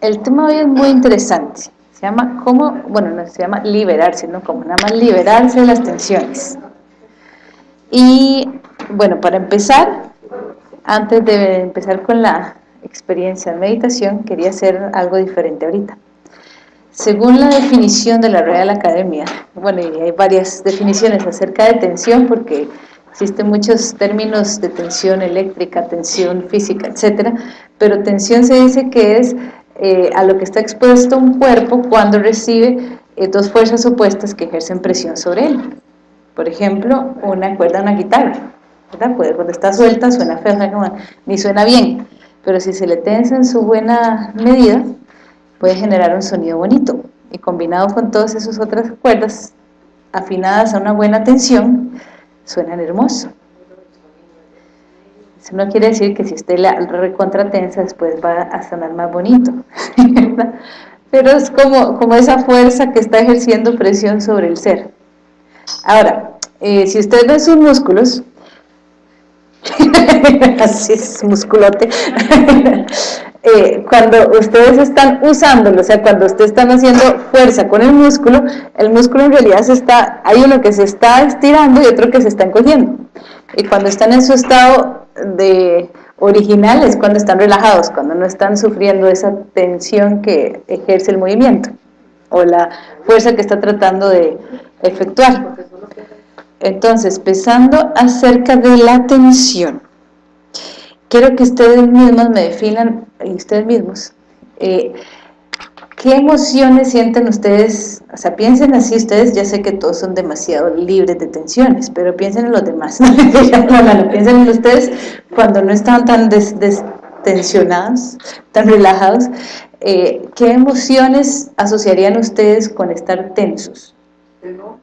El tema hoy es muy interesante. Se llama cómo, bueno, no se llama liberarse, no como nada más liberarse de las tensiones. Y bueno, para empezar, antes de empezar con la experiencia de meditación, quería hacer algo diferente ahorita. Según la definición de la Real Academia, bueno, hay varias definiciones acerca de tensión, porque existen muchos términos de tensión eléctrica, tensión física, etcétera, pero tensión se dice que es eh, a lo que está expuesto un cuerpo cuando recibe eh, dos fuerzas opuestas que ejercen presión sobre él. Por ejemplo, una cuerda una guitarra, ¿verdad? cuando está suelta suena feo, ni suena bien, pero si se le tensa en su buena medida, puede generar un sonido bonito y combinado con todas esas otras cuerdas afinadas a una buena tensión, suenan hermoso. Eso no quiere decir que si usted la recontratensa después va a sonar más bonito, pero es como, como esa fuerza que está ejerciendo presión sobre el ser. Ahora, eh, si usted ve sus músculos, así es musculote, Eh, cuando ustedes están usándolo, o sea, cuando ustedes están haciendo fuerza con el músculo, el músculo en realidad se está, hay uno que se está estirando y otro que se está encogiendo. Y cuando están en su estado de original es cuando están relajados, cuando no están sufriendo esa tensión que ejerce el movimiento o la fuerza que está tratando de efectuar. Entonces, pensando acerca de la tensión, quiero que ustedes mismos me definan, y ustedes mismos, eh, ¿qué emociones sienten ustedes? O sea, piensen así ustedes, ya sé que todos son demasiado libres de tensiones, pero piensen en los demás, piensen en ustedes cuando no están tan destensionados, tan relajados, eh, ¿qué emociones asociarían ustedes con estar tensos? Enojo.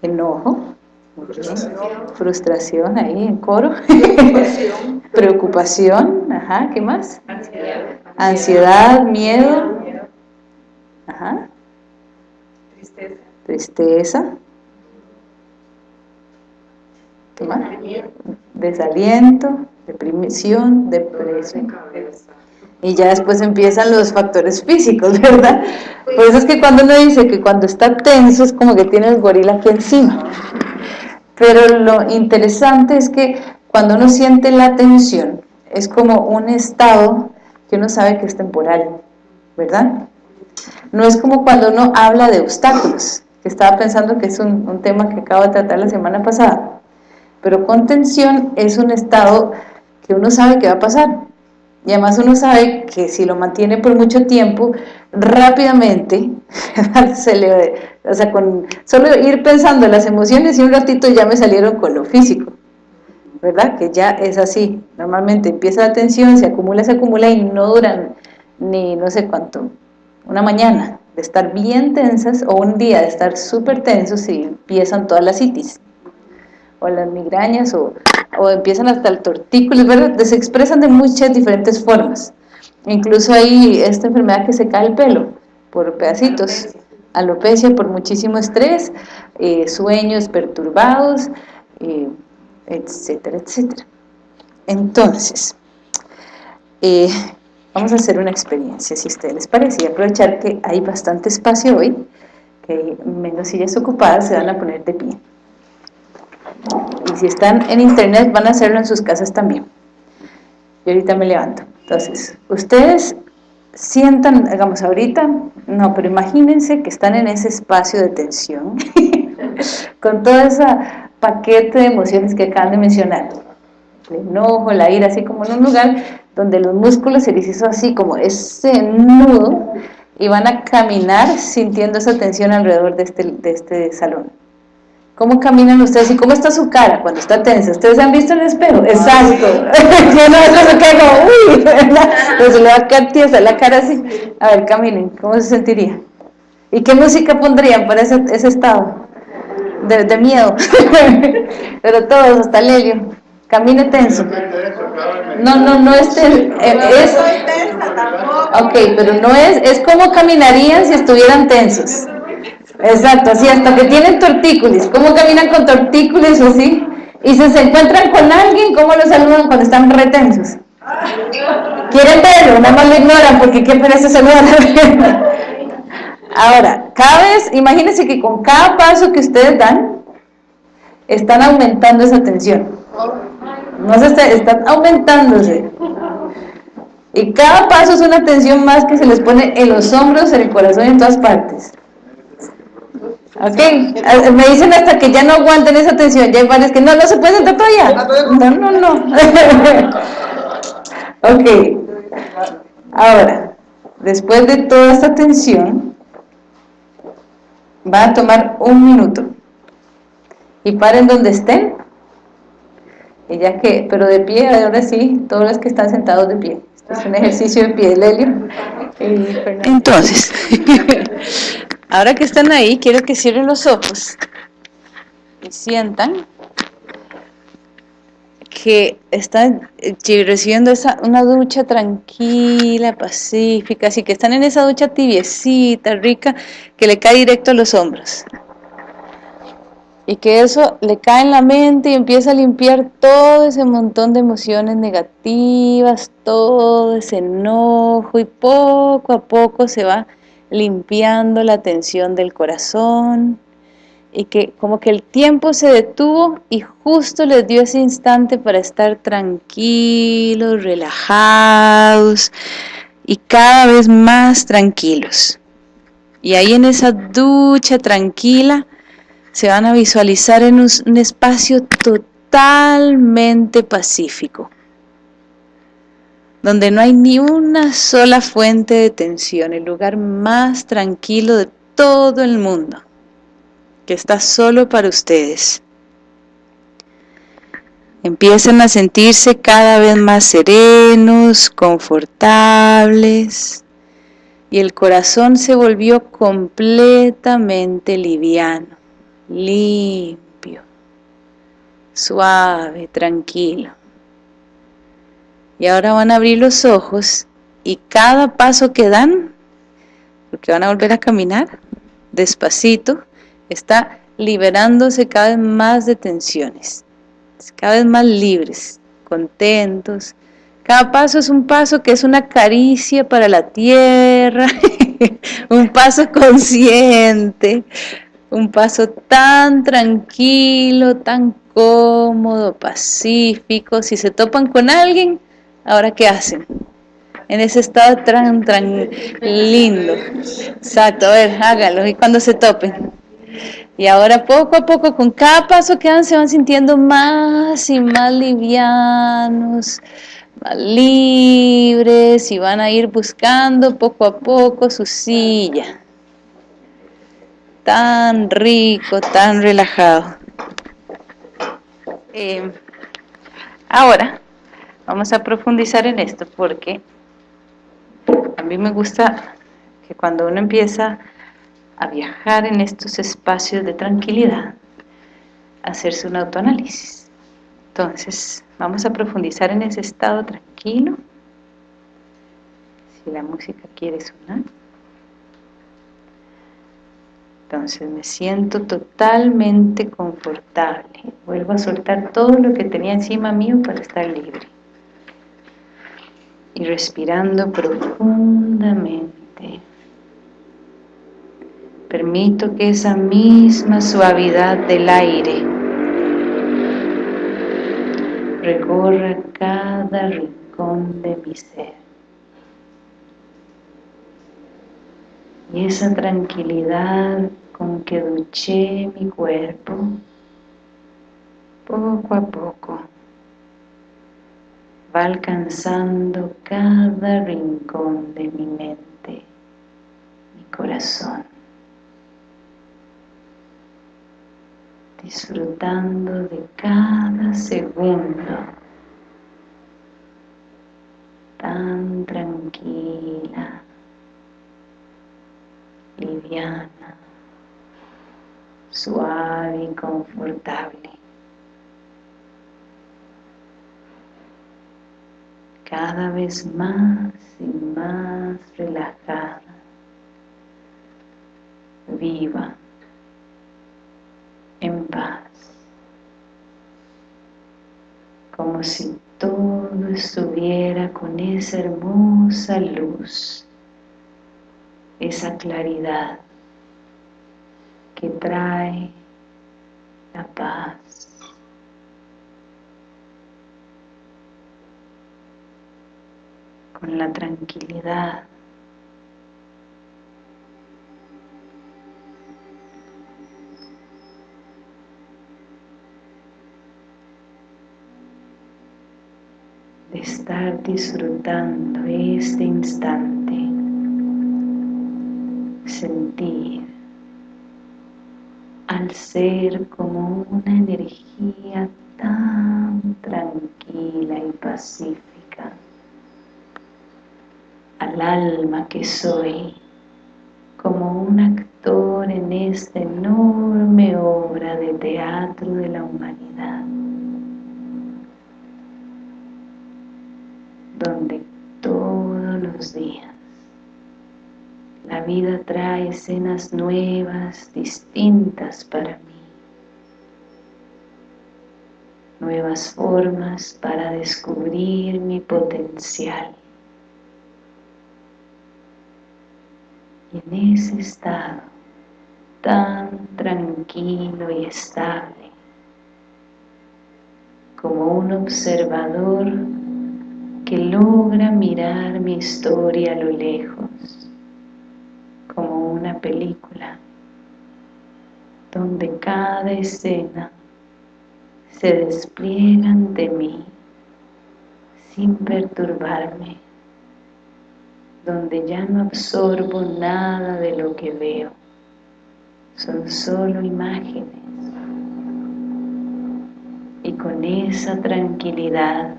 Enojo. Frustración. ahí en coro. Preocupación. Preocupación. Ajá, ¿qué más? Ansiedad. Ansiedad, miedo. Ajá. Tristeza. Tristeza. ¿Qué más? Desaliento, depresión, depresión. Y ya después empiezan los factores físicos, ¿verdad? Por eso es que cuando uno dice que cuando está tenso es como que tiene el gorila aquí encima. Pero lo interesante es que cuando uno siente la tensión, es como un estado que uno sabe que es temporal, ¿verdad? No es como cuando uno habla de obstáculos, que estaba pensando que es un, tema que acabo de tratar la semana pasada, pero con tensión es un estado que uno sabe que va a pasar, y además uno sabe que si lo mantiene por mucho tiempo, rápidamente, se le, o sea, con solo ir pensando en las emociones y un ratito ya me salieron con lo físico, ¿verdad? Que ya es así, normalmente empieza la tensión, se acumula, se acumula y no duran ni no sé cuánto, una mañana de estar bien tensas o un día de estar súper tensos y empiezan todas las itis o las migrañas o, o empiezan hasta el tortícolis, ¿verdad? Se expresan de muchas diferentes formas. Incluso hay esta enfermedad que se cae el pelo por pedacitos, alopecia por muchísimo estrés, eh, sueños perturbados, eh, etcétera, etcétera. Entonces, eh, vamos a hacer una experiencia, si a ustedes les parece, y aprovechar que hay bastante espacio hoy, que menos sillas ocupadas, se van a poner de pie. Y si están en internet van a hacerlo en sus casas también. Y ahorita me levanto. Entonces, ustedes sientan, digamos ahorita, no, pero imagínense que están en ese espacio de tensión, con todo ese paquete de emociones que acaban de mencionar. El enojo, la ira, así como en un lugar donde los músculos se les hizo así como ese nudo y van a caminar sintiendo esa tensión alrededor de este, de este salón. ¿Cómo caminan ustedes y cómo está su cara cuando está tensa? ¿Ustedes han visto en el espejo? Exacto. Yo no, se queda como, uy, ¿verdad? Pues le va a tiesa la cara así. A ver, caminen, ¿cómo se sentiría? ¿Y qué música pondrían para ese, ese estado? De, de miedo. Pero todos, hasta Lelio. Camine tenso. No, no, no es tenso. Eh, es, ok, pero no es, es como caminarían si estuvieran tensos. Exacto, así hasta que tienen tortícolis. ¿Cómo caminan con tortícolis o así? Y si se encuentran con alguien, ¿cómo los saludan cuando están retensos? Quieren verlo, nada más lo ignoran porque qué pereza saludar Ahora, cada vez, imagínense que con cada paso que ustedes dan, están aumentando esa tensión. No se está, están aumentándose. Y cada paso es una tensión más que se les pone en los hombros, en el corazón y en todas partes. Ok, me dicen hasta que ya no aguanten esa tensión, ya hay varios que no, no se puede sentar todavía. No, no, no. ok, ahora, después de toda esta tensión, va a tomar un minuto y paren donde estén ya que, pero de pie, ahora sí, todos los que están sentados de pie. Es un ejercicio de pie, Lelio. Entonces, ahora que están ahí, quiero que cierren los ojos y sientan que están eh, recibiendo esa, una ducha tranquila, pacífica, así que están en esa ducha tibiecita, rica, que le cae directo a los hombros y que eso le cae en la mente y empieza a limpiar todo ese montón de emociones negativas, todo ese enojo y poco a poco se va limpiando la tensión del corazón y que como que el tiempo se detuvo y justo les dio ese instante para estar tranquilos, relajados y cada vez más tranquilos. Y ahí en esa ducha tranquila, se van a visualizar en un, espacio totalmente pacífico, donde no hay ni una sola fuente de tensión, el lugar más tranquilo de todo el mundo, que está solo para ustedes. Empiezan a sentirse cada vez más serenos, confortables, y el corazón se volvió completamente liviano limpio, suave, tranquilo. Y ahora van a abrir los ojos y cada paso que dan, porque van a volver a caminar despacito, está liberándose cada vez más de tensiones, cada vez más libres, contentos. Cada paso es un paso que es una caricia para la tierra, un paso consciente, un paso tan tranquilo, tan cómodo, pacífico. Si se topan con alguien, ¿ahora qué hacen? En ese estado tan, lindo. Exacto, a ver, hágalo. Y cuando se topen. Y ahora poco a poco, con cada paso que dan, se van sintiendo más y más livianos, más libres y van a ir buscando poco a poco su silla tan rico, tan relajado. Eh, ahora vamos a profundizar en esto porque a mí me gusta que cuando uno empieza a viajar en estos espacios de tranquilidad, hacerse un autoanálisis. Entonces, vamos a profundizar en ese estado tranquilo. Si la música quiere sonar. Entonces me siento totalmente confortable. Vuelvo a soltar todo lo que tenía encima mío para estar libre. Y respirando profundamente. Permito que esa misma suavidad del aire recorra cada rincón de mi ser. Y esa tranquilidad con que duché mi cuerpo poco a poco. Va alcanzando cada rincón de mi mente, mi corazón, disfrutando de cada segundo. Tan tranquila, liviana suave y Cada vez más y más relajada, viva, en paz, como si todo estuviera con esa hermosa luz, esa claridad que trae la paz. La tranquilidad. De estar disfrutando este instante, sentir al ser como una energía tan tranquila y pacífica, al alma que soy, como un actor en esta enorme obra de teatro de la humanidad. donde todos los días la vida trae escenas nuevas, distintas para mí. Nuevas formas para descubrir mi potencial. En ese estado tan tranquilo y estable, como un observador que logra mirar mi historia a lo lejos, como una película, donde cada escena se despliega ante mí sin perturbarme, donde ya no absorbo nada de lo que veo, son solo imágenes. Y con esa tranquilidad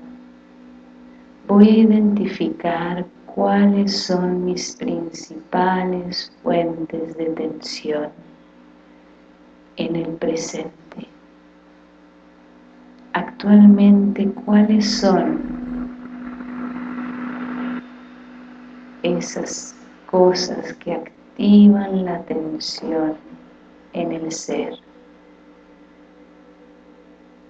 voy a identificar cuáles son mis principales fuentes de tensión en el presente. Actualmente, ¿cuáles son esas cosas que activan la tensión en el ser?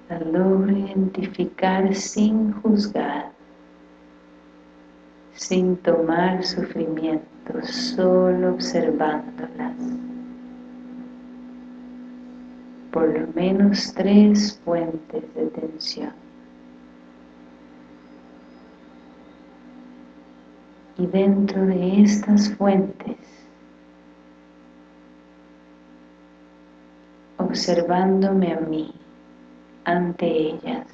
La logro identificar sin juzgar sin tomar sufrimiento, solo observándolas. Por lo menos tres fuentes de tensión. Y dentro de estas fuentes, observándome a mí ante ellas,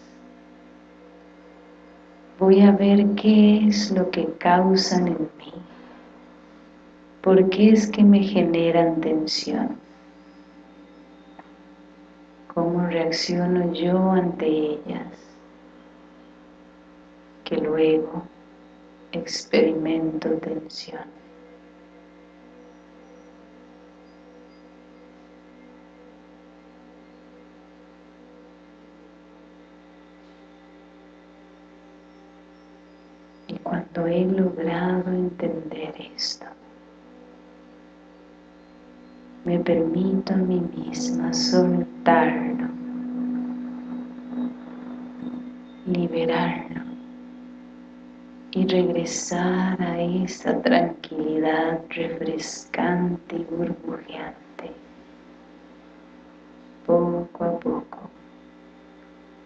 voy a ver qué es lo que causan en mí, por qué es que me generan tensión, cómo reacciono yo ante ellas, que luego experimento tensión. cuando he logrado entender esto, me permito a mí misma soltarlo, liberarlo y regresar a esa tranquilidad refrescante y burbujeante, poco a poco,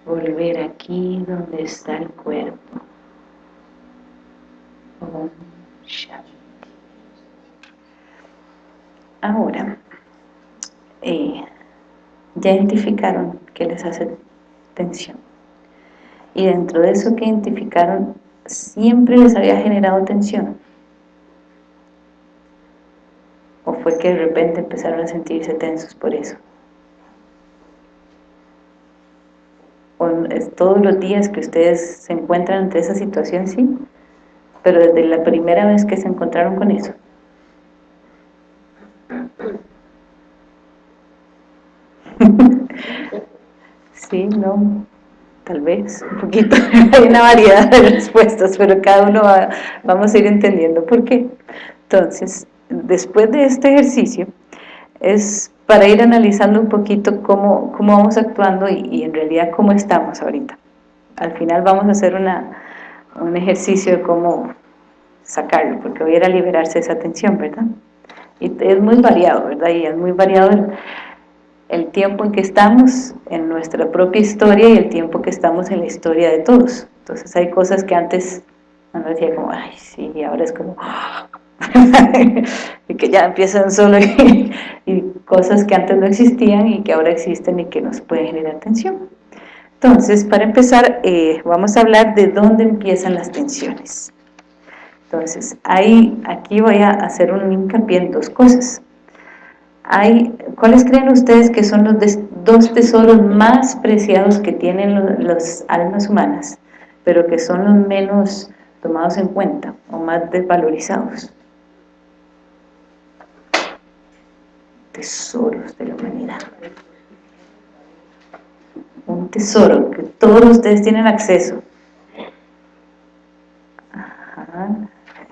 volver aquí donde está el cuerpo, Ahora, eh, ya identificaron que les hace tensión. Y dentro de eso que identificaron, siempre les había generado tensión. ¿O fue que de repente empezaron a sentirse tensos por eso? ¿O todos los días que ustedes se encuentran ante esa situación, sí? pero desde la primera vez que se encontraron con eso. sí, no, tal vez, un poquito, hay una variedad de respuestas, pero cada uno va, vamos a ir entendiendo por qué. Entonces, después de este ejercicio, es para ir analizando un poquito cómo, cómo vamos actuando y, y en realidad cómo estamos ahorita. Al final vamos a hacer una, un ejercicio de cómo sacarlo, porque hoy era liberarse esa tensión, ¿verdad? Y es muy variado, ¿verdad? Y es muy variado el, el tiempo en que estamos en nuestra propia historia y el tiempo que estamos en la historia de todos. Entonces hay cosas que antes uno decía como, ay, sí, y ahora es como, y que ya empiezan solo y, cosas que antes no existían y que ahora existen y que nos pueden generar tensión. Entonces, para empezar, eh, vamos a hablar de dónde empiezan las tensiones. Entonces, ahí, aquí voy a hacer un hincapié en dos cosas. Hay, ¿Cuáles creen ustedes que son los dos tesoros más preciados que tienen las almas humanas, pero que son los menos tomados en cuenta o más desvalorizados? Tesoros de la humanidad. Un tesoro que todos ustedes tienen acceso.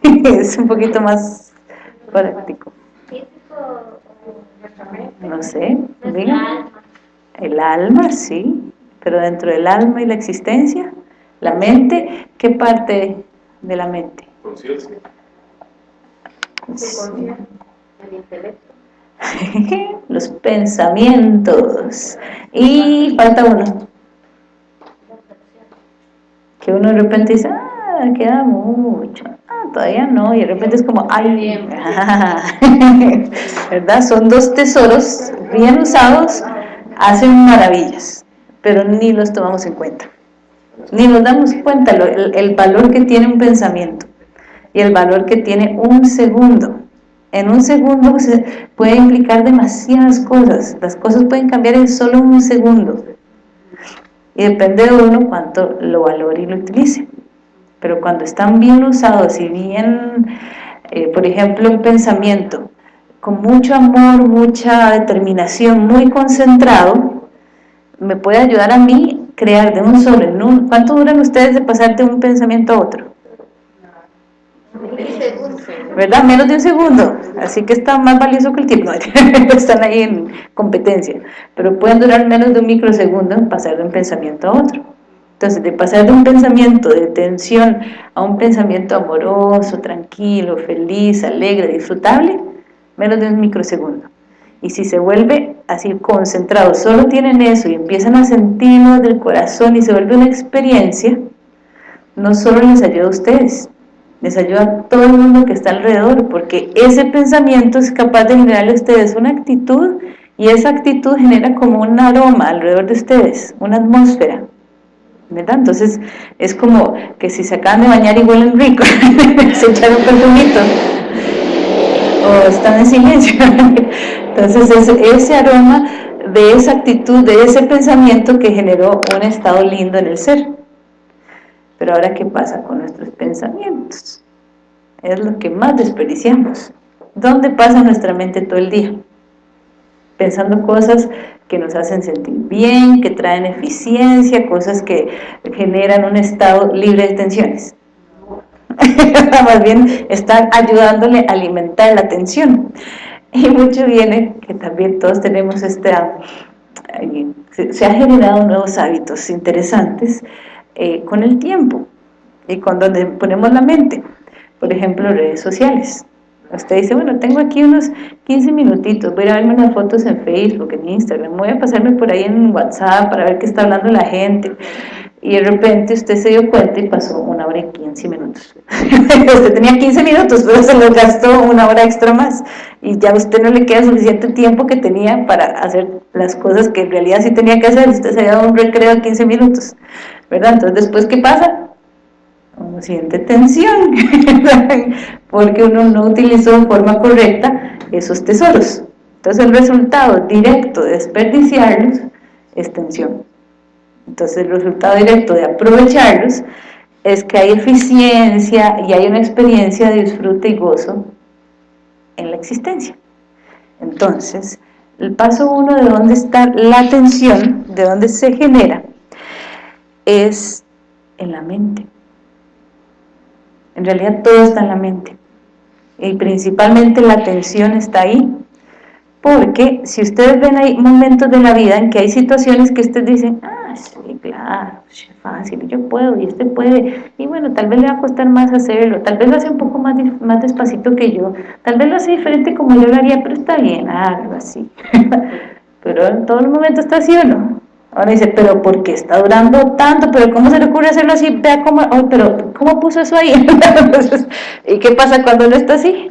Es un poquito más práctico. No sé, diga. El alma, sí, pero dentro del alma y la existencia, la mente, ¿qué parte de la mente? Conciencia. El intelecto. Los pensamientos. Y falta uno. Que uno de repente dice, ah, queda mucho. Todavía no, y de repente es como, ay, ¿verdad? Son dos tesoros bien usados, hacen maravillas, pero ni los tomamos en cuenta, ni nos damos cuenta el, el valor que tiene un pensamiento y el valor que tiene un segundo. En un segundo se puede implicar demasiadas cosas, las cosas pueden cambiar en solo un segundo, y depende de uno cuánto lo valore y lo utilice pero cuando están bien usados y bien, eh, por ejemplo, un pensamiento con mucho amor, mucha determinación, muy concentrado, me puede ayudar a mí crear de un solo, en ¿cuánto duran ustedes de pasar de un pensamiento a otro? ¿verdad? Menos de un segundo, así que está más valioso que el tiempo, están ahí en competencia, pero pueden durar menos de un microsegundo en pasar de un pensamiento a otro. Entonces, de pasar de un pensamiento de tensión a un pensamiento amoroso, tranquilo, feliz, alegre, disfrutable, menos de un microsegundo. Y si se vuelve así concentrado, solo tienen eso y empiezan a sentirlo del corazón y se vuelve una experiencia, no solo les ayuda a ustedes, les ayuda a todo el mundo que está alrededor, porque ese pensamiento es capaz de generarle a ustedes una actitud y esa actitud genera como un aroma alrededor de ustedes, una atmósfera. Entonces es como que si se acaban de bañar y huelen rico, se echaron perfumito o están en silencio. Entonces es ese aroma de esa actitud, de ese pensamiento que generó un estado lindo en el ser. Pero ahora, ¿qué pasa con nuestros pensamientos? Es lo que más desperdiciamos. ¿Dónde pasa nuestra mente todo el día? Pensando cosas que nos hacen sentir bien, que traen eficiencia, cosas que generan un estado libre de tensiones. Más bien están ayudándole a alimentar la tensión. Y mucho viene que también todos tenemos esta... Se, han generado nuevos hábitos interesantes eh, con el tiempo y con donde ponemos la mente. Por ejemplo, redes sociales Usted dice, bueno, tengo aquí unos 15 minutitos, voy a verme unas fotos en Facebook, en Instagram, voy a pasarme por ahí en WhatsApp para ver qué está hablando la gente. Y de repente usted se dio cuenta y pasó una hora y 15 minutos. usted tenía 15 minutos, pero se lo gastó una hora extra más. Y ya a usted no le queda suficiente tiempo que tenía para hacer las cosas que en realidad sí tenía que hacer. Usted se había dado un recreo de 15 minutos. ¿Verdad? Entonces, ¿después qué pasa? Siente tensión, porque uno no utilizó de forma correcta esos tesoros. Entonces el resultado directo de desperdiciarlos es tensión. Entonces el resultado directo de aprovecharlos es que hay eficiencia y hay una experiencia de disfrute y gozo en la existencia. Entonces, el paso uno de dónde está la tensión, de dónde se genera, es en la mente. En realidad todo está en la mente. Y principalmente la atención está ahí. Porque si ustedes ven hay momentos de la vida en que hay situaciones que ustedes dicen, ah, sí, claro, fácil, yo puedo, y este puede, y bueno, tal vez le va a costar más hacerlo, tal vez lo hace un poco más, más despacito que yo, tal vez lo hace diferente como yo lo haría, pero está bien, algo así. pero en todo el momento está así o no. Ahora dice, pero ¿por qué está durando tanto? ¿Pero cómo se le ocurre hacerlo así? Vea cómo, oh, pero ¿cómo puso eso ahí? ¿Y qué pasa cuando no está así?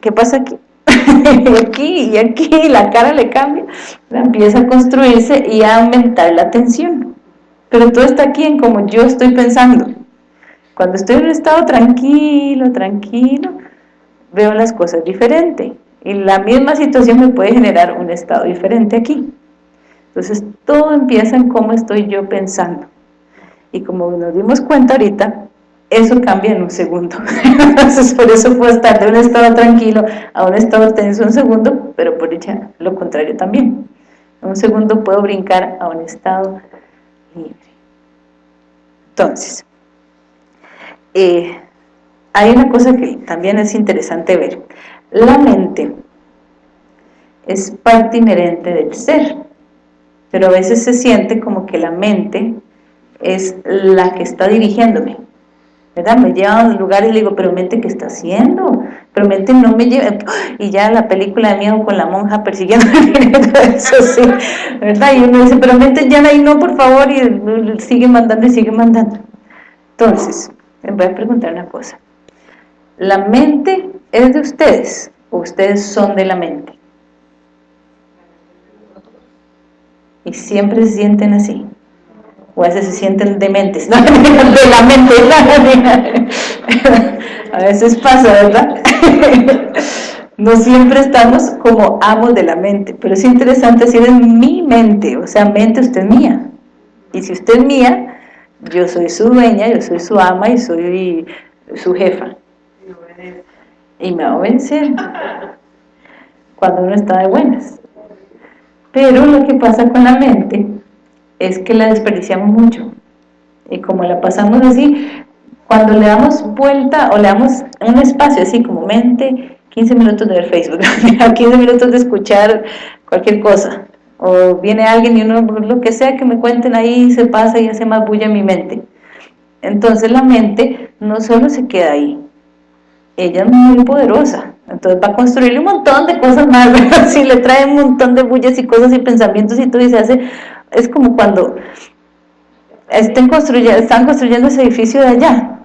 ¿Qué pasa aquí? aquí y aquí, la cara le cambia, empieza a construirse y a aumentar la tensión. Pero todo está aquí en como yo estoy pensando. Cuando estoy en un estado tranquilo, tranquilo, veo las cosas diferente. Y la misma situación me puede generar un estado diferente aquí. Entonces todo empieza en cómo estoy yo pensando. Y como nos dimos cuenta ahorita, eso cambia en un segundo. Entonces por eso puedo estar de un estado tranquilo a un estado tenso un segundo, pero por hecho lo contrario también. En un segundo puedo brincar a un estado libre. Entonces, eh, hay una cosa que también es interesante ver. La mente es parte inherente del ser pero a veces se siente como que la mente es la que está dirigiéndome, ¿verdad? Me lleva a lugares y le digo, pero mente, ¿qué está haciendo? Pero mente no me lleva, y ya la película de miedo con la monja persiguiendo eso sí, ¿verdad? Y uno dice, pero mente ya ahí no, por favor, y sigue mandando y sigue mandando. Entonces, les voy a preguntar una cosa, ¿la mente es de ustedes o ustedes son de la mente? Y siempre se sienten así. O a veces se sienten dementes de la mente a veces pasa, ¿verdad? no siempre estamos como amos de la mente pero es interesante decir es mi mente o sea, mente usted es mía. Y si usted es mía yo soy su dueña, yo soy su ama y soy su jefa. Y me va a vencer. Cuando uno está de buenas pero lo que pasa con la mente es que la desperdiciamos mucho. Y como la pasamos así, cuando le damos vuelta o le damos un espacio así como mente, 15 minutos de ver Facebook, 15 minutos de escuchar cualquier cosa, o viene alguien y uno, lo que sea que me cuenten ahí, se pasa y hace más bulla en mi mente. Entonces la mente no solo se queda ahí, ella es muy poderosa, entonces va a construirle un montón de cosas más, si le trae un montón de bullas y cosas y pensamientos y todo y se hace, es como cuando estén construyendo, están construyendo ese edificio de allá,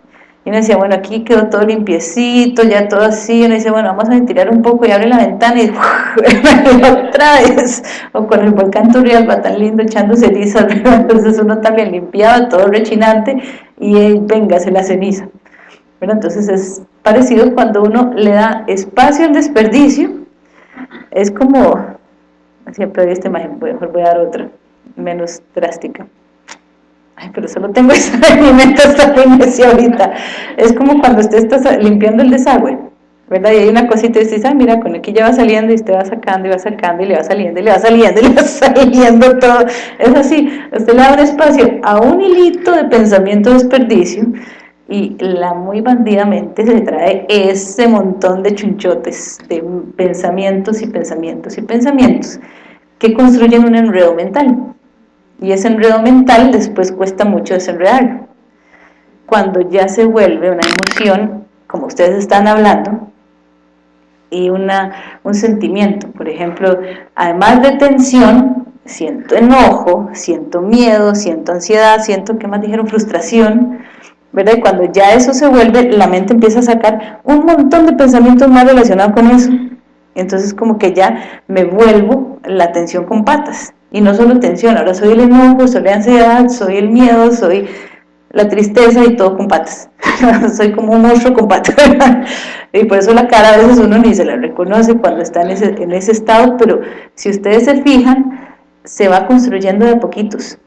y uno decía, bueno, aquí quedó todo limpiecito, ya todo así, y uno dice, bueno, vamos a ventilar un poco y abre la ventana y otra vez, o con el volcán va tan lindo echando ceniza, entonces uno también limpiaba todo rechinante y venga, se la ceniza. Bueno, entonces es parecido cuando uno le da espacio al desperdicio, es como, siempre doy esta imagen, mejor voy a dar otra, menos drástica. Ay, pero solo tengo esa en mi mente hasta ahorita. Es como cuando usted está limpiando el desagüe, ¿verdad? Y hay una cosita y dice, ah, mira, con aquí ya va saliendo y usted va sacando y va sacando y le va saliendo y le va saliendo y le va saliendo todo. Es así, usted le da un espacio a un hilito de pensamiento desperdicio y la muy bandidamente se trae ese montón de chunchotes, de pensamientos y pensamientos y pensamientos que construyen un enredo mental. Y ese enredo mental después cuesta mucho desenredarlo. Cuando ya se vuelve una emoción, como ustedes están hablando, y una, un sentimiento, por ejemplo, además de tensión, siento enojo, siento miedo, siento ansiedad, siento, ¿qué más dijeron? Frustración, ¿verdad? Y cuando ya eso se vuelve, la mente empieza a sacar un montón de pensamientos más relacionados con eso. Entonces como que ya me vuelvo la atención con patas. Y no solo tensión, ahora soy el enojo, soy la ansiedad, soy el miedo, soy la tristeza y todo con patas. soy como un monstruo con patas. y por eso la cara a veces uno ni se la reconoce cuando está en ese, en ese estado, pero si ustedes se fijan, se va construyendo de poquitos.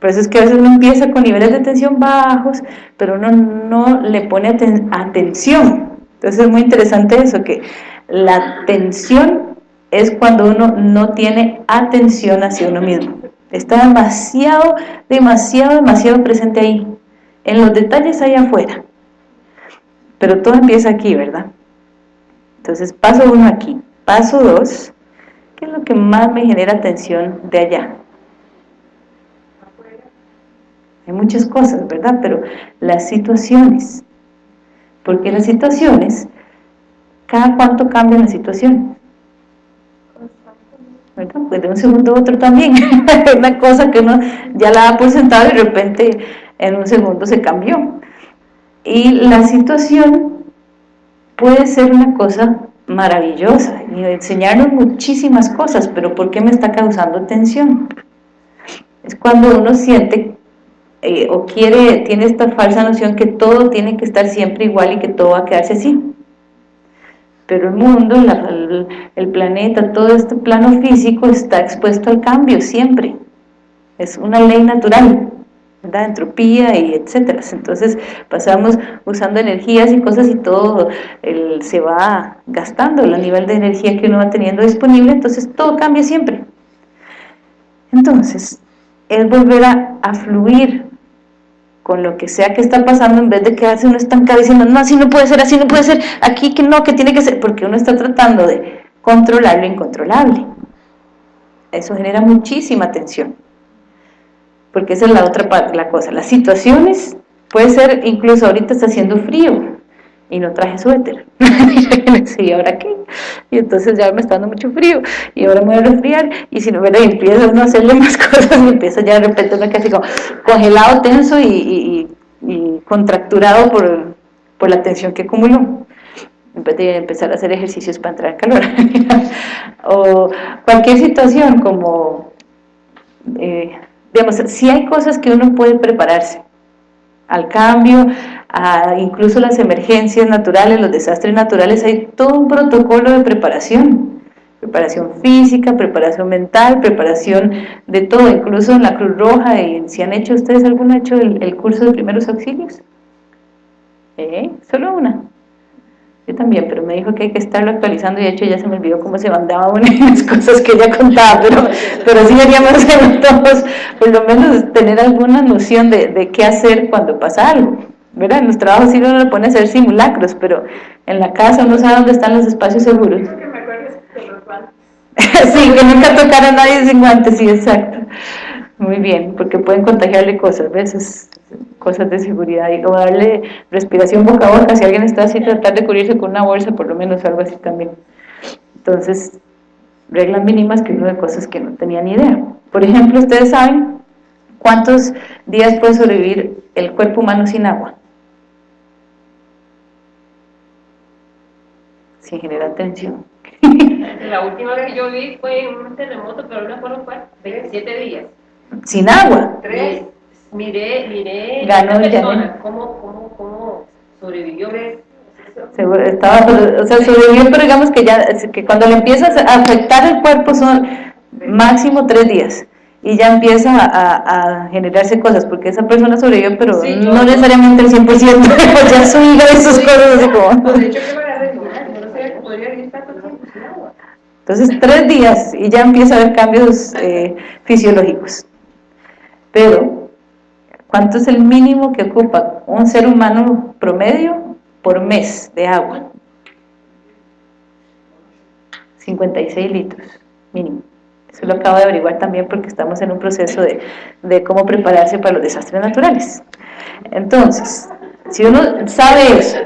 Por eso es que a veces uno empieza con niveles de tensión bajos, pero uno no le pone atención. Entonces es muy interesante eso, que la tensión es cuando uno no tiene atención hacia uno mismo. Está demasiado, demasiado, demasiado presente ahí. En los detalles ahí afuera. Pero todo empieza aquí, ¿verdad? Entonces paso uno aquí. Paso dos, ¿qué es lo que más me genera tensión de allá? Hay muchas cosas, ¿verdad? Pero las situaciones, porque las situaciones, cada cuánto cambian las situaciones, ¿verdad? Pues de un segundo a otro también, una cosa que uno ya la ha por sentado y de repente en un segundo se cambió. Y la situación puede ser una cosa maravillosa y enseñarnos muchísimas cosas, pero ¿por qué me está causando tensión? Es cuando uno siente eh, o quiere, tiene esta falsa noción que todo tiene que estar siempre igual y que todo va a quedarse así. Pero el mundo, el, planeta, todo este plano físico está expuesto al cambio siempre. Es una ley natural, ¿verdad? entropía y etcétera. Entonces pasamos usando energías y cosas y todo se va gastando el nivel de energía que uno va teniendo disponible, entonces todo cambia siempre. Entonces, es volver a fluir con lo que sea que está pasando, en vez de quedarse uno estancado diciendo, no, así no puede ser, así no puede ser, aquí que no, que tiene que ser, porque uno está tratando de controlar lo incontrolable. Eso genera muchísima tensión. Porque esa es la otra parte, la cosa. Las situaciones, puede ser, incluso ahorita está haciendo frío, y no traje suéter. ¿y ahora qué? Y entonces ya me está dando mucho frío, y ahora me voy a resfriar, y si no, me empieza uno a hacerle más cosas, y empieza ya de repente uno casi como congelado, tenso y, contracturado por, por, la tensión que acumuló. En vez de empezar a hacer ejercicios para entrar en calor. o cualquier situación como, eh, digamos, si hay cosas que uno puede prepararse, al cambio, incluso las emergencias naturales, los desastres naturales, hay todo un protocolo de preparación, preparación física, preparación mental, preparación de todo, incluso en la Cruz Roja, y si han hecho ustedes alguno hecho el, curso de primeros auxilios, ¿Eh? solo una, yo también, pero me dijo que hay que estarlo actualizando y de hecho ya se me olvidó cómo se mandaba una de las cosas que ella contaba, pero, pero sí deberíamos todos, por lo menos tener alguna noción de, de, qué hacer cuando pasa algo. ¿Verdad? En los trabajos sí uno le pone a hacer simulacros, pero en la casa uno sabe dónde están los espacios seguros. que me sí, que nunca tocar a nadie sin guantes, sí, exacto. Muy bien, porque pueden contagiarle cosas, ¿ves? cosas de seguridad y como darle respiración boca a boca, si alguien está así, tratar de cubrirse con una bolsa, por lo menos algo así también. Entonces, reglas mínimas que uno de cosas que no tenía ni idea. Por ejemplo, ustedes saben cuántos días puede sobrevivir el cuerpo humano sin agua. Sin generar tensión. La última vez que yo vi fue en un terremoto, pero no recuerdo cuál, 27 días. ¿Sin agua? Tres. Miré, miré Ganó persona, cómo, cómo, cómo sobrevivió. Estaba, o sea, sobrevivió, pero digamos que ya que cuando le empiezas a afectar el cuerpo son máximo tres días y ya empieza a, a, generarse cosas, porque esa persona sobrevivió, pero no necesariamente el 100%, ya su hija y sus cosas así como... De hecho, Entonces, tres días y ya empieza a haber cambios eh, fisiológicos. Pero, ¿cuánto es el mínimo que ocupa un ser humano promedio por mes de agua? 56 litros, mínimo. Eso lo acabo de averiguar también porque estamos en un proceso de, de cómo prepararse para los desastres naturales. Entonces, si uno sabe eso,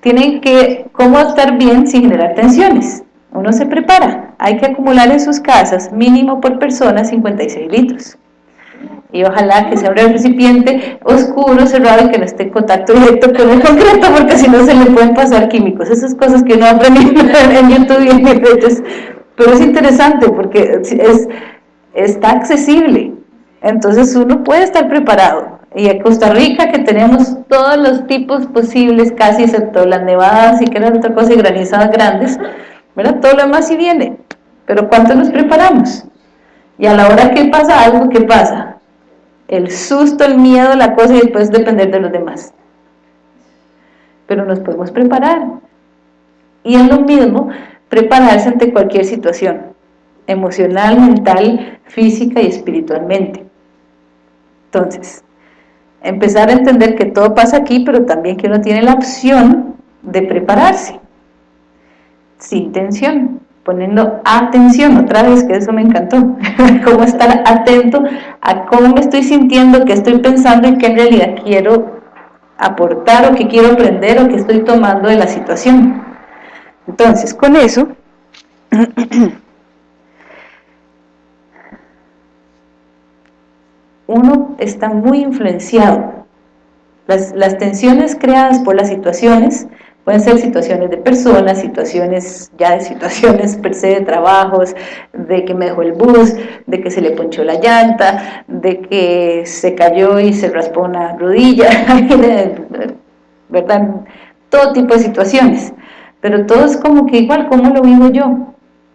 tienen que, cómo estar bien sin generar tensiones. Uno se prepara, hay que acumular en sus casas mínimo por persona 56 litros. Y ojalá que sea un recipiente oscuro, cerrado que no esté en contacto directo con el concreto porque si no se le pueden pasar químicos, esas cosas que uno aprende en YouTube y en pero es interesante porque es, está accesible, entonces uno puede estar preparado, y en Costa Rica que tenemos todos los tipos posibles, casi excepto las nevadas y que otra cosa y granizadas grandes, todo lo demás sí viene, pero ¿cuánto nos preparamos? Y a la hora que pasa algo, ¿qué pasa? el susto, el miedo, la cosa y después depender de los demás. Pero nos podemos preparar. Y es lo mismo prepararse ante cualquier situación, emocional, mental, física y espiritualmente. Entonces, empezar a entender que todo pasa aquí, pero también que uno tiene la opción de prepararse, sin tensión. poniendo atención, otra vez, que eso me encantó, cómo estar atento a cómo me estoy sintiendo, qué estoy pensando y qué en realidad quiero aportar o qué quiero aprender o qué estoy tomando de la situación. Entonces, con eso, uno está muy influenciado. Las, las tensiones creadas por las situaciones Pueden ser situaciones de personas, situaciones ya de situaciones per se de trabajos, de que me dejó el bus, de que se le ponchó la llanta, de que se cayó y se raspó una rodilla, ¿verdad? Todo tipo de situaciones. Pero todo es como que igual, ¿cómo lo vivo yo?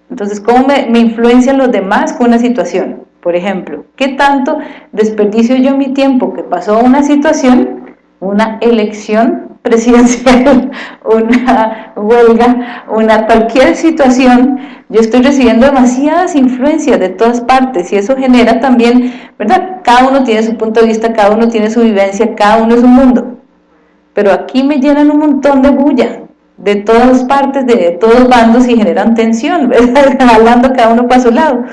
Entonces, ¿cómo me, me influencian los demás con una situación? Por ejemplo, ¿qué tanto desperdicio yo mi tiempo que pasó una situación, una elección presidencial, una huelga, una cualquier situación, yo estoy recibiendo demasiadas influencias de todas partes y eso genera también, ¿verdad? Cada uno tiene su punto de vista, cada uno tiene su vivencia, cada uno es un mundo. Pero aquí me llenan un montón de bulla, de todas partes, de todos bandos y generan tensión, ¿verdad? Hablando cada uno para su lado.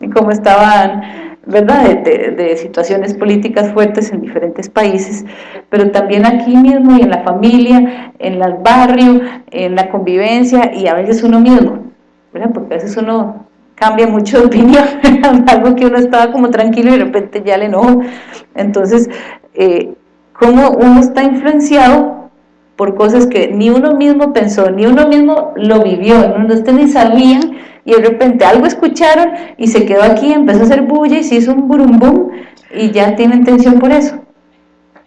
Y como estaban ¿verdad? De, situaciones políticas fuertes en diferentes países, pero también aquí mismo y en la familia, en el barrio, en la convivencia y a veces uno mismo, ¿verdad? Porque a veces uno cambia mucho de opinión, algo que uno estaba como tranquilo y de repente ya le enojo. Entonces, eh, cómo uno está influenciado por cosas que ni uno mismo pensó, ni uno mismo lo vivió, no ustedes ni sabían y de repente algo escucharon y se quedó aquí, empezó a hacer bulla y se hizo un burumbum y ya tienen tensión por eso.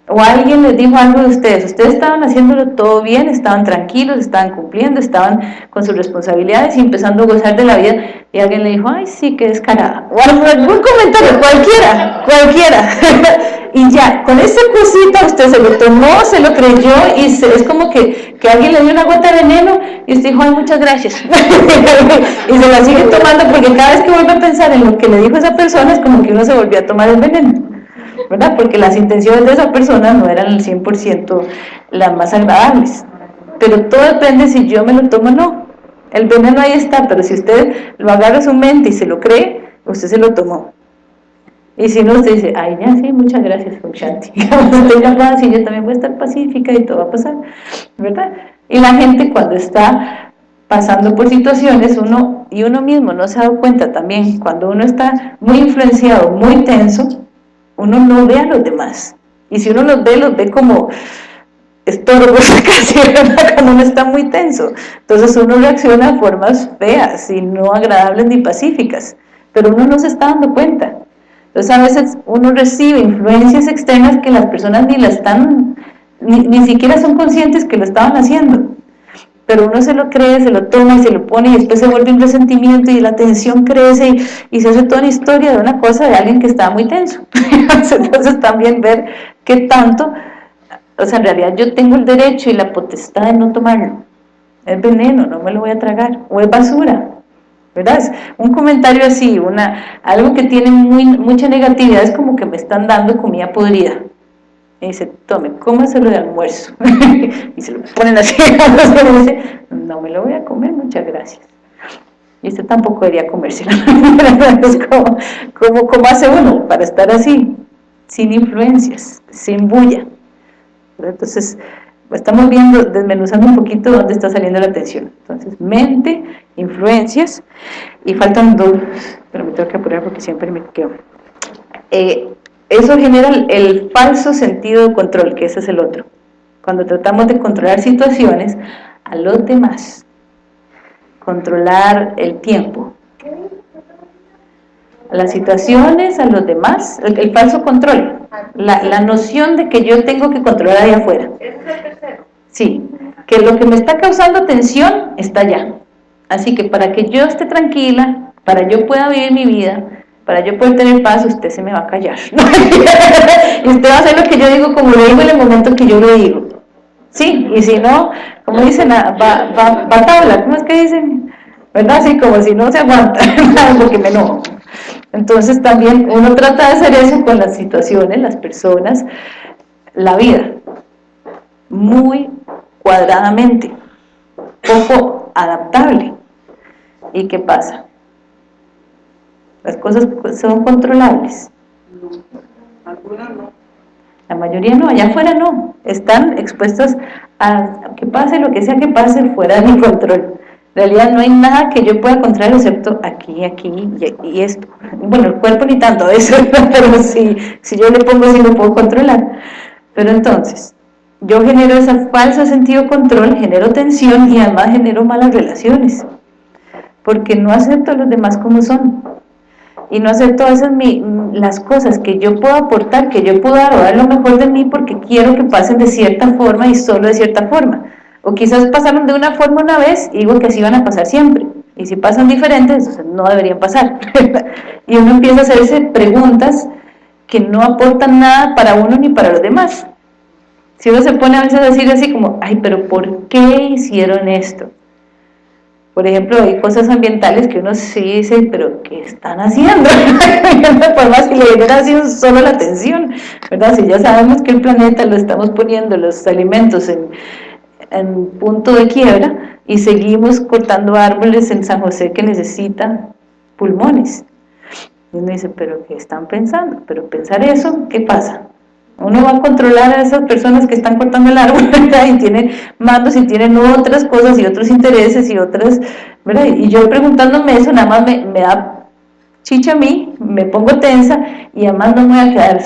O alguien les dijo algo de ustedes, ustedes estaban haciéndolo todo bien, estaban tranquilos, estaban cumpliendo, estaban con sus responsabilidades y empezando a gozar de la vida y alguien le dijo, ay sí, qué descarada. O algún comentario, cualquiera, cualquiera. y ya, con esa cosita usted se lo tomó, se lo creyó y es como que, que, alguien le dio una gota de veneno y usted dijo, ay, muchas gracias. y se la sigue tomando porque cada vez que vuelve a pensar en lo que le dijo esa persona es como que uno se volvió a tomar el veneno. ¿Verdad? Porque las intenciones de esa persona no eran el 100% las más agradables. Pero todo depende si yo me lo tomo o no. El veneno ahí está, pero si usted lo agarra a su mente y se lo cree, usted se lo tomó. Y si no, usted dice, ay, ya sí, muchas gracias, Shanti. Tenga paz y yo también voy a estar pacífica y todo va a pasar, ¿verdad? Y la gente cuando está pasando por situaciones, uno y uno mismo no se ha dado cuenta también, cuando uno está muy influenciado, muy tenso, uno no ve a los demás. Y si uno los ve, los ve como estorbos casi, cuando uno está muy tenso. Entonces uno reacciona de formas feas y no agradables ni pacíficas, pero uno no se está dando cuenta. Entonces a veces uno recibe influencias externas que las personas ni la están, ni, siquiera son conscientes que lo estaban haciendo. Pero uno se lo cree, se lo toma y se lo pone y después se vuelve un resentimiento y la tensión crece y, se hace toda una historia de una cosa de alguien que estaba muy tenso. Entonces también ver qué tanto, o sea, en realidad yo tengo el derecho y la potestad de no tomarlo. Es veneno, no me lo voy a tragar. O es basura, ¿verdad? un comentario así, una, algo que tiene muy, mucha negatividad, es como que me están dando comida podrida. Y dice, tome, cómaselo de almuerzo. y se lo ponen así, y dice, no me lo voy a comer, muchas gracias. Y usted tampoco debería comérselo. ¿cómo, cómo, hace uno para estar así? Sin influencias, sin bulla. Entonces, estamos viendo, desmenuzando un poquito dónde está saliendo la atención. Entonces, mente, influencias, y faltan dos, pero me tengo que apurar porque siempre me quedo. Eh, eso genera el, falso sentido de control, que ese es el otro. Cuando tratamos de controlar situaciones a los demás, controlar el tiempo, las situaciones a los demás, el, falso control, la, la, noción de que yo tengo que controlar ahí afuera. Sí, que lo que me está causando tensión está allá. Así que para que yo esté tranquila, para yo pueda vivir mi vida, para yo poder tener paz, usted se me va a callar. y usted va a hacer lo que yo digo como lo digo en el momento que yo lo digo. Sí, y si no, como dicen, va, va, va tabla, ¿cómo es que dicen? ¿Verdad? Así como si no se aguanta, porque me enojo. Entonces también uno trata de hacer eso con las situaciones, las personas, la vida, muy cuadradamente, poco adaptable. ¿Y qué pasa? Las cosas son controlables. algunas no. La mayoría no, allá afuera no. Están expuestos a que pase lo que sea que pase fuera de mi control. En realidad no hay nada que yo pueda controlar excepto aquí, aquí y, esto. Bueno, el cuerpo ni tanto eso, pero si, si yo le pongo sí lo puedo controlar. Pero entonces, yo genero ese falso sentido de control, genero tensión y además genero malas relaciones. Porque no acepto a los demás como son. Y no a veces mi, las cosas que yo puedo aportar, que yo puedo dar o dar lo mejor de mí porque quiero que pasen de cierta forma y solo de cierta forma o quizás pasaron de una forma una vez y digo que así van a pasar siempre. Y si pasan diferentes, entonces no deberían pasar. y uno empieza a hacerse preguntas que no aportan nada para uno ni para los demás. Si uno se pone a veces a decir así como, ay, pero ¿por qué hicieron esto? Por ejemplo, hay cosas ambientales que uno sí dice, pero ¿qué están haciendo? Por más que le hubiera así solo la atención, ¿verdad? Si ya sabemos que el planeta lo estamos poniendo, los alimentos en, en punto de quiebra y seguimos cortando árboles en San José que necesitan pulmones. Y uno dice, pero ¿qué están pensando? Pero pensar eso, ¿qué pasa? Uno va a controlar a esas personas que están cortando el árbol, ¿verdad? Y tienen mandos y tienen otras cosas y otros intereses y otras, ¿verdad? Y yo preguntándome eso nada más me, me da chicha a mí, me pongo tensa y además no me voy a quedar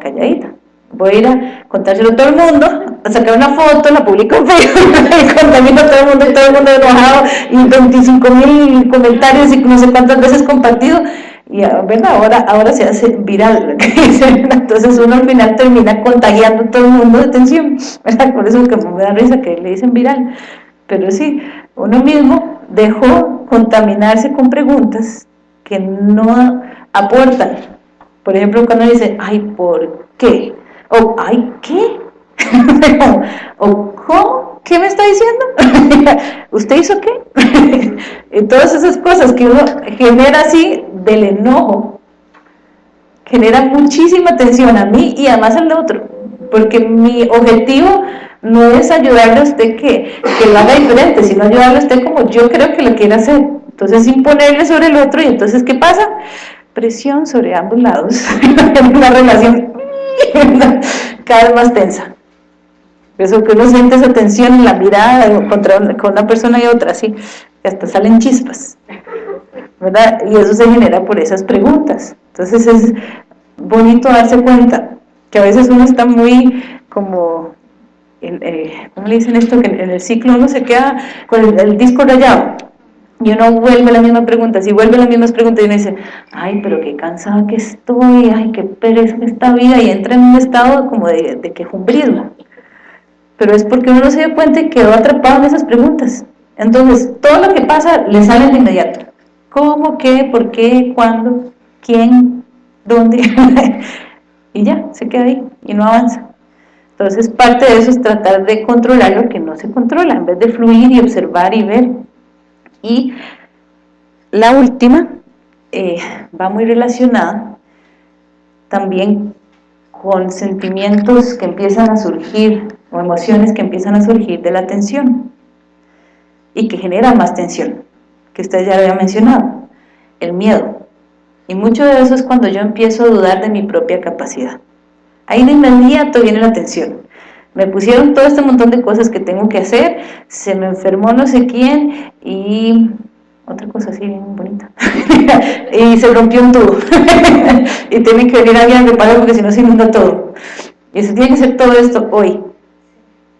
calladita voy a ir a contárselo a todo el mundo, a sacar una foto, la publico en Facebook, y contamino a todo el mundo, y todo el mundo enojado, y 25 mil comentarios y no sé cuántas veces compartido, y ah, ¿verdad? Ahora, ahora se hace viral, entonces uno al final termina contagiando a todo el mundo de tensión, ¿verdad? por eso que me da risa que le dicen viral, pero sí, uno mismo dejó contaminarse con preguntas que no aportan, por ejemplo cuando dice, ay, ¿por qué? o ay, ¿qué? o ¿cómo? ¿Qué me está diciendo? ¿Usted hizo qué? y todas esas cosas que uno genera así del enojo, genera muchísima tensión a mí y además al otro, porque mi objetivo no es ayudarle a usted que, que lo haga diferente, sino ayudarle a usted como yo creo que lo quiere hacer. Entonces imponerle sobre el otro y entonces ¿qué pasa? Presión sobre ambos lados, una relación cada vez más tensa. Eso que uno siente esa tensión en la mirada contra con una persona y otra, así, hasta salen chispas, ¿verdad? Y eso se genera por esas preguntas. Entonces es bonito darse cuenta que a veces uno está muy como, eh, ¿cómo le dicen esto? Que en el ciclo uno se queda con el, disco rayado, y uno vuelve las mismas preguntas y vuelve las mismas preguntas y uno dice, ay, pero qué cansada que estoy, ay, qué pereza esta vida, y entra en un estado como de, de quejumbrismo. Pero es porque uno se dio cuenta y quedó atrapado en esas preguntas. Entonces, todo lo que pasa le sale de inmediato. ¿Cómo, qué, por qué, cuándo, quién, dónde? y ya, se queda ahí y no avanza. Entonces, parte de eso es tratar de controlar lo que no se controla, en vez de fluir y observar y ver. Y la última eh, va muy relacionada también con sentimientos que empiezan a surgir o emociones que empiezan a surgir de la tensión y que generan más tensión, que usted ya había mencionado, el miedo. Y mucho de eso es cuando yo empiezo a dudar de mi propia capacidad. Ahí de inmediato viene la tensión. Me pusieron todo este montón de cosas que tengo que hacer, se me enfermó no sé quién y otra cosa así bien bonita. Y se rompió un tubo. Y tiene que venir alguien a reparar porque si no se inunda todo. Y se tiene que hacer todo esto hoy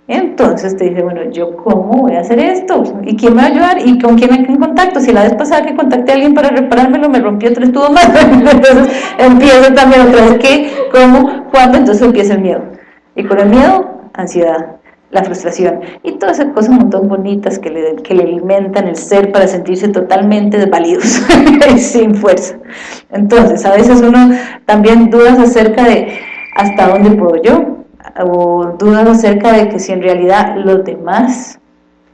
entonces te dice, bueno, ¿yo cómo voy a hacer esto? ¿Y quién me va a ayudar? ¿Y con quién me en contacto? Si la vez pasada que contacté a alguien para reparármelo me rompió tres tubos más, entonces empiezo también otra vez, ¿qué? ¿Cómo? ¿Cuándo? Entonces empieza el miedo. Y con el miedo ansiedad, la frustración y todas esas cosas un montón bonitas que le, que le alimentan el ser para sentirse totalmente desvalidos y sin fuerza. Entonces, a veces uno también dudas acerca de hasta dónde puedo yo, o dudas acerca de que si en realidad los demás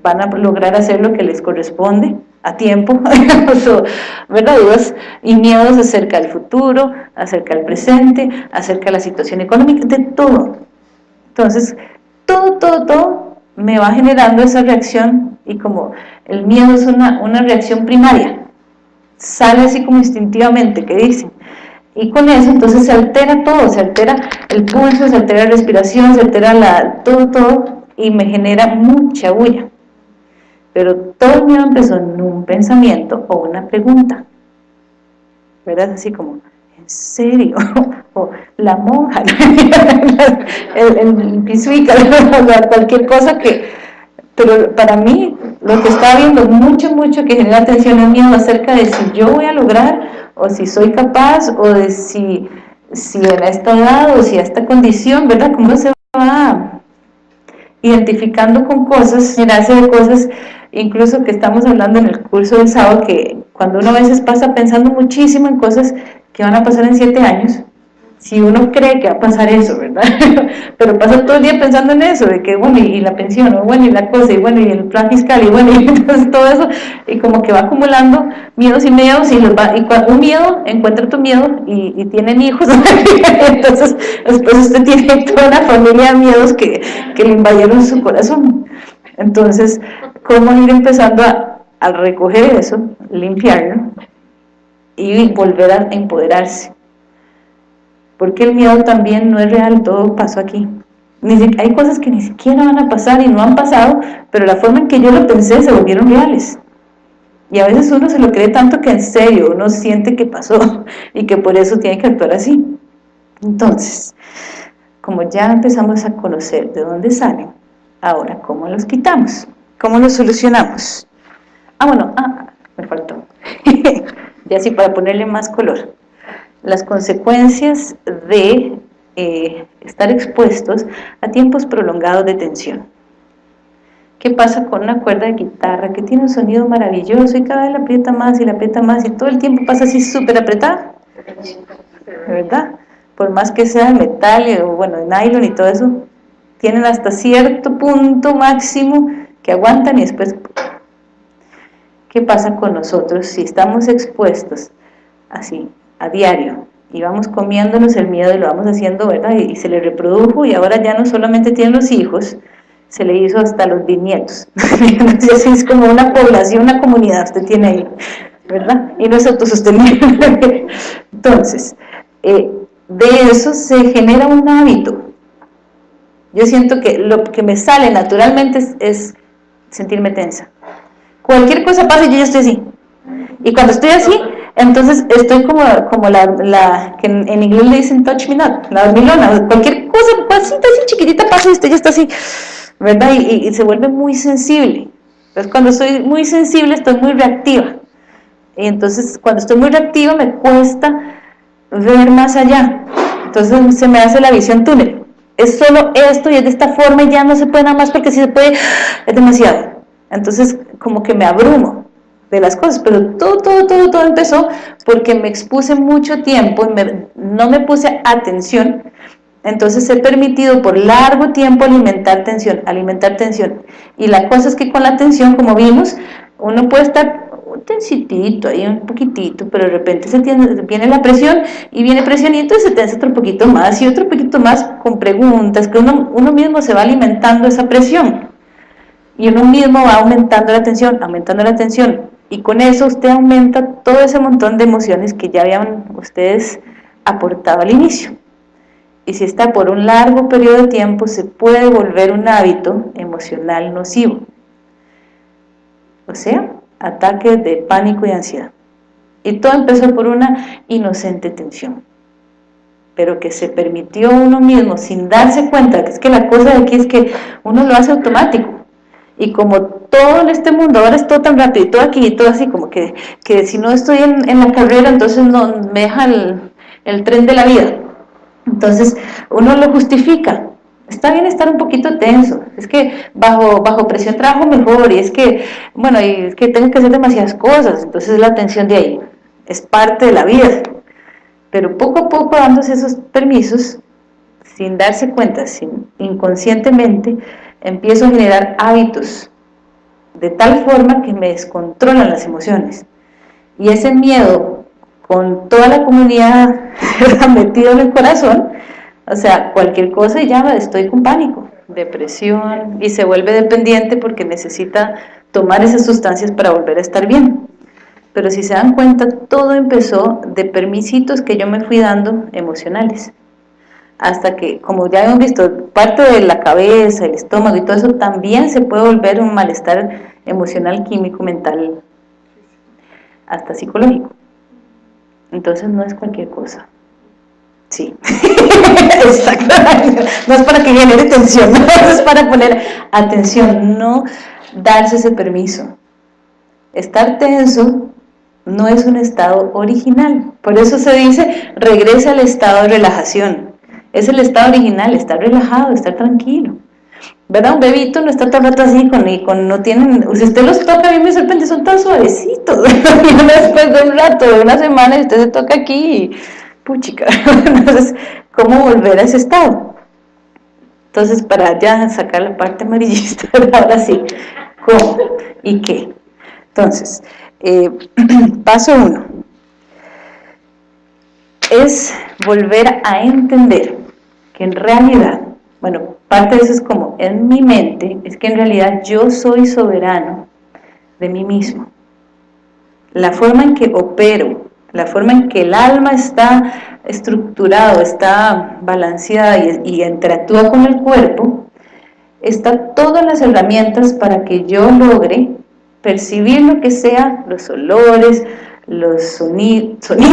van a lograr hacer lo que les corresponde a tiempo, ¿verdad? Dudas y miedos acerca del futuro, acerca del presente, acerca de la situación económica, de todo. Entonces, todo, todo, todo me va generando esa reacción y como el miedo es una, una reacción primaria, sale así como instintivamente, que dicen, y con eso entonces se altera todo, se altera el pulso, se altera la respiración, se altera la, todo, todo, y me genera mucha bulla. Pero todo el miedo empezó en un pensamiento o una pregunta, ¿verdad? Así como, ¿en serio? o la monja, el, el pisuica, cualquier cosa que... Pero para mí, lo que está viendo mucho, mucho que genera atención es miedo acerca de si yo voy a lograr, o si soy capaz, o de si, si en esta edad, o si a esta condición, ¿verdad? ¿Cómo se va identificando con cosas, generarse de cosas incluso que estamos hablando en el curso del sábado, que cuando uno a veces pasa pensando muchísimo en cosas que van a pasar en siete años, si uno cree que va a pasar eso, ¿verdad? Pero pasa todo el día pensando en eso, de que, bueno, y, la pensión, bueno, y la cosa, y bueno, y el plan fiscal, y bueno, y entonces todo eso, y como que va acumulando miedos y miedos, y, los va, y un miedo, encuentra tu miedo, y, y tienen hijos, entonces después usted tiene toda una familia de miedos que, que le invadieron su corazón. Entonces, ¿cómo ir empezando a, a recoger eso, limpiarlo, y volver a empoderarse? Porque el miedo también no es real, todo pasó aquí. hay cosas que ni siquiera van a pasar y no han pasado, pero la forma en que yo lo pensé se volvieron reales. Y a veces uno se lo cree tanto que en serio uno siente que pasó y que por eso tiene que actuar así. Entonces, como ya empezamos a conocer de dónde salen, ahora, ¿cómo los quitamos? ¿Cómo los solucionamos? Ah, bueno, ah, me faltó. ya así para ponerle más color las consecuencias de eh, estar expuestos a tiempos prolongados de tensión. ¿Qué pasa con una cuerda de guitarra que tiene un sonido maravilloso y cada vez la aprieta más y la aprieta más y todo el tiempo pasa así súper apretada? ¿Verdad? Por más que sea de metal o bueno, de nylon y todo eso, tienen hasta cierto punto máximo que aguantan y después... ¿Qué pasa con nosotros si estamos expuestos así a diario y vamos comiéndonos el miedo y lo vamos haciendo, ¿verdad? Y, se le reprodujo y ahora ya no solamente tiene los hijos, se le hizo hasta los bisnietos. Entonces es como una población, una comunidad usted tiene ahí, ¿verdad? Y no es autosostenible. Entonces, eh, de eso se genera un hábito. Yo siento que lo que me sale naturalmente es, sentirme tensa. Cualquier cosa pasa yo ya estoy así. Y cuando estoy así, entonces estoy como, como la, la que en, inglés le dicen touch me not, la dormilona, cualquier cosa, así, así chiquitita pasa y usted ya está así, ¿verdad? Y, y, se vuelve muy sensible. Entonces cuando soy muy sensible estoy muy reactiva. Y entonces cuando estoy muy reactiva me cuesta ver más allá. Entonces se me hace la visión túnel. Es solo esto y es de esta forma y ya no se puede nada más porque si se puede es demasiado. Entonces como que me abrumo de las cosas, pero todo, todo, todo, todo empezó porque me expuse mucho tiempo y no me puse atención, entonces he permitido por largo tiempo alimentar tensión, alimentar tensión, y la cosa es que con la tensión, como vimos, uno puede estar un tensitito ahí, un poquitito, pero de repente se tiene, viene la presión, y viene presión, y entonces se tensa otro poquito más, y otro poquito más con preguntas, que uno mismo se va alimentando esa presión, y uno mismo va aumentando la tensión, aumentando la tensión, y con eso usted aumenta todo ese montón de emociones que ya habían ustedes aportado al inicio. Y si está por un largo periodo de tiempo, se puede volver un hábito emocional nocivo. O sea, ataques de pánico y ansiedad. Y todo empezó por una inocente tensión. Pero que se permitió uno mismo, sin darse cuenta, que es que la cosa de aquí es que uno lo hace automático y como todo en este mundo ahora es todo tan rápido y todo aquí y todo así como que, que si no estoy en, la carrera entonces no me deja el, el, tren de la vida. Entonces uno lo justifica. Está bien estar un poquito tenso. Es que bajo, bajo presión trabajo mejor y es que bueno y es que tengo que hacer demasiadas cosas. Entonces la tensión de ahí es parte de la vida. Pero poco a poco dándose esos permisos sin darse cuenta, sin, inconscientemente empiezo a generar hábitos de tal forma que me descontrolan las emociones. Y ese miedo, con toda la comunidad metido en el corazón, o sea, cualquier cosa y ya estoy con pánico, depresión, y se vuelve dependiente porque necesita tomar esas sustancias para volver a estar bien. Pero si se dan cuenta, todo empezó de permisitos que yo me fui dando emocionales. Hasta que, como ya hemos visto, parte de la cabeza, el estómago y todo eso también se puede volver un malestar emocional, químico, mental, hasta psicológico. Entonces no es cualquier cosa. Sí, exactamente. No es para que genere tensión, no es para poner atención, no darse ese permiso. Estar tenso no es un estado original. Por eso se dice, regresa al estado de relajación. Es el estado original, estar relajado, estar tranquilo. ¿Verdad? Un bebito no está todo el rato así, con, con, no tienen, si usted los toca, a mí me sorprende, son tan suavecitos. después de un rato, de una semana, usted se toca aquí, y, puchica. Entonces, ¿cómo volver a ese estado? Entonces, para ya sacar la parte amarillista, ahora sí, ¿cómo y qué? Entonces, eh, paso uno, es volver a entender en realidad, bueno, parte de eso es como en mi mente, es que en realidad yo soy soberano de mí mismo. La forma en que opero, la forma en que el alma está estructurado, está balanceada y, y interactúa con el cuerpo, está todas las herramientas para que yo logre percibir lo que sea, los olores, los sonidos, sonidos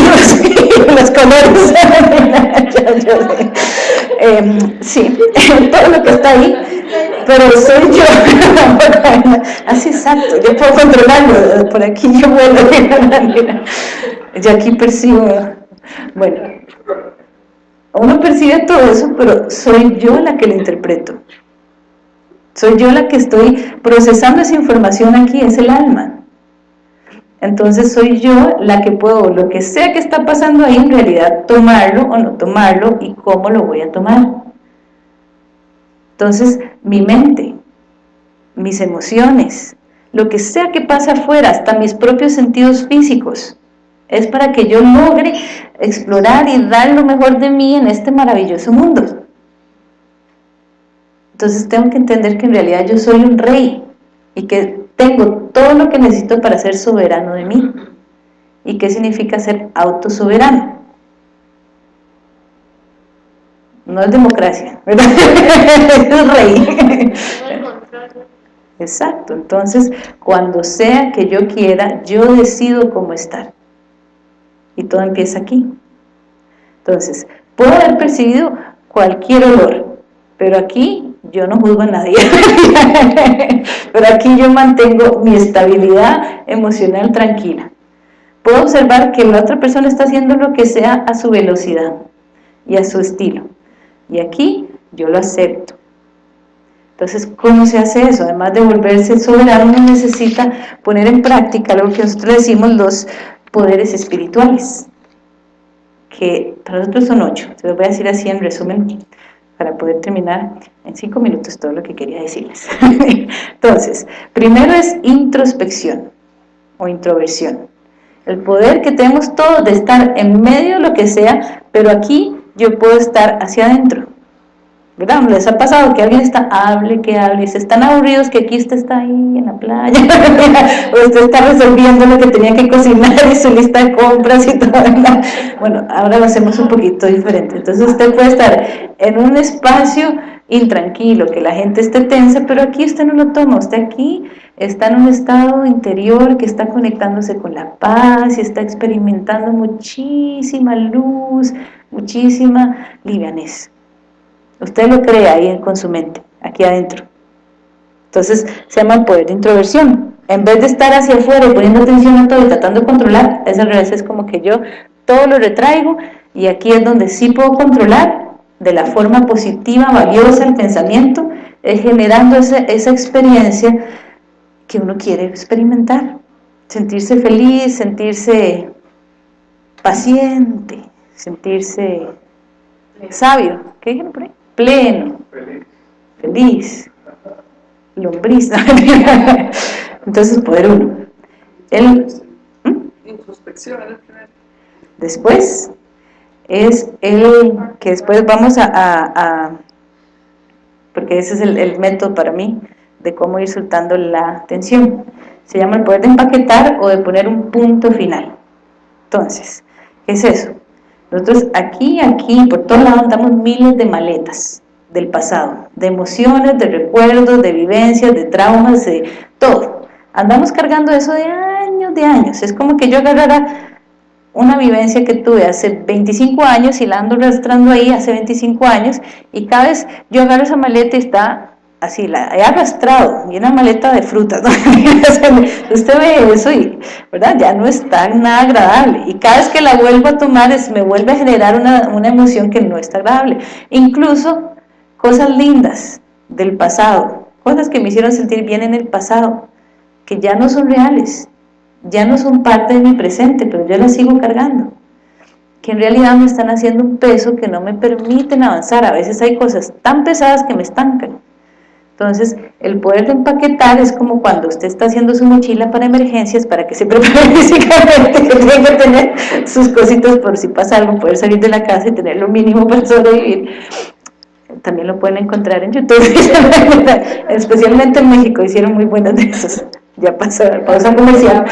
los colores, eh, sí, todo lo que está ahí, pero soy yo, así exacto, yo puedo controlarlo, por aquí yo vuelo de una manera, yo aquí percibo, bueno, uno percibe todo eso, pero soy yo la que lo interpreto, soy yo la que estoy procesando esa información aquí, es el alma. Entonces soy yo la que puedo, lo que sea que está pasando ahí, en realidad tomarlo o no tomarlo y cómo lo voy a tomar. Entonces, mi mente, mis emociones, lo que sea que pase afuera, hasta mis propios sentidos físicos, es para que yo logre explorar y dar lo mejor de mí en este maravilloso mundo. Entonces tengo que entender que en realidad yo soy un rey y que tengo todo lo que necesito para ser soberano de mí. ¿Y qué significa ser autosoberano? No es democracia, ¿verdad? es rey. Exacto, entonces cuando sea que yo quiera, yo decido cómo estar. Y todo empieza aquí. Entonces, puedo haber percibido cualquier olor, pero aquí yo no juzgo a nadie, pero aquí yo mantengo mi estabilidad emocional tranquila. Puedo observar que la otra persona está haciendo lo que sea a su velocidad y a su estilo. Y aquí yo lo acepto. Entonces, ¿cómo se hace eso? Además de volverse soberano, necesita poner en práctica lo que nosotros decimos los poderes espirituales, que para nosotros son ocho. Se los voy a decir así en resumen para poder terminar en cinco minutos todo lo que quería decirles. Entonces, primero es introspección o introversión. El poder que tenemos todos de estar en medio de lo que sea, pero aquí yo puedo estar hacia adentro. ¿Verdad? ¿Les ha pasado que alguien está, hable, que hable, y se están aburridos que aquí usted está ahí en la playa, o usted está resolviendo lo que tenía que cocinar y su lista de compras y todo, Bueno, ahora lo hacemos un poquito diferente. Entonces usted puede estar en un espacio intranquilo, que la gente esté tensa, pero aquí usted no lo toma, usted aquí está en un estado interior que está conectándose con la paz y está experimentando muchísima luz, muchísima livianez. Usted lo cree ahí con su mente, aquí adentro. Entonces se llama el poder de introversión. En vez de estar hacia afuera y poniendo atención a todo y tratando de controlar, es al revés, es como que yo todo lo retraigo y aquí es donde sí puedo controlar de la forma positiva, valiosa el pensamiento, es generando esa, esa experiencia que uno quiere experimentar. Sentirse feliz, sentirse paciente, sentirse sabio. ¿Qué dijeron por ahí? Pleno, feliz, lombriz. Entonces, poder uno. El, Introspección. Después es el que después vamos a, porque ese es el, método para mí de cómo ir soltando la tensión. Se llama el poder de empaquetar o de poner un punto final. Entonces, ¿qué es eso? Nosotros aquí, aquí, por todos lados andamos miles de maletas del pasado, de emociones, de recuerdos, de vivencias, de traumas, de todo. Andamos cargando eso de años, de años. Es como que yo agarrara una vivencia que tuve hace 25 años y la ando arrastrando ahí hace 25 años y cada vez yo agarro esa maleta y está así, la he arrastrado y una maleta de frutas, usted ve eso y, ¿verdad? Ya no está nada agradable y cada vez que la vuelvo a tomar es, me vuelve a generar una, una emoción que no está agradable. Incluso cosas lindas del pasado, cosas que me hicieron sentir bien en el pasado, que ya no son reales, ya no son parte de mi presente, pero yo las sigo cargando, que en realidad me están haciendo un peso que no me permiten avanzar, a veces hay cosas tan pesadas que me estancan, entonces, el poder de empaquetar es como cuando usted está haciendo su mochila para emergencias, para que se prepare físicamente, que tiene que tener sus cositas por si pasa algo, poder salir de la casa y tener lo mínimo para sobrevivir. También lo pueden encontrar en YouTube, especialmente en México, hicieron muy buenas de esos, ya pasó, pausa comercial,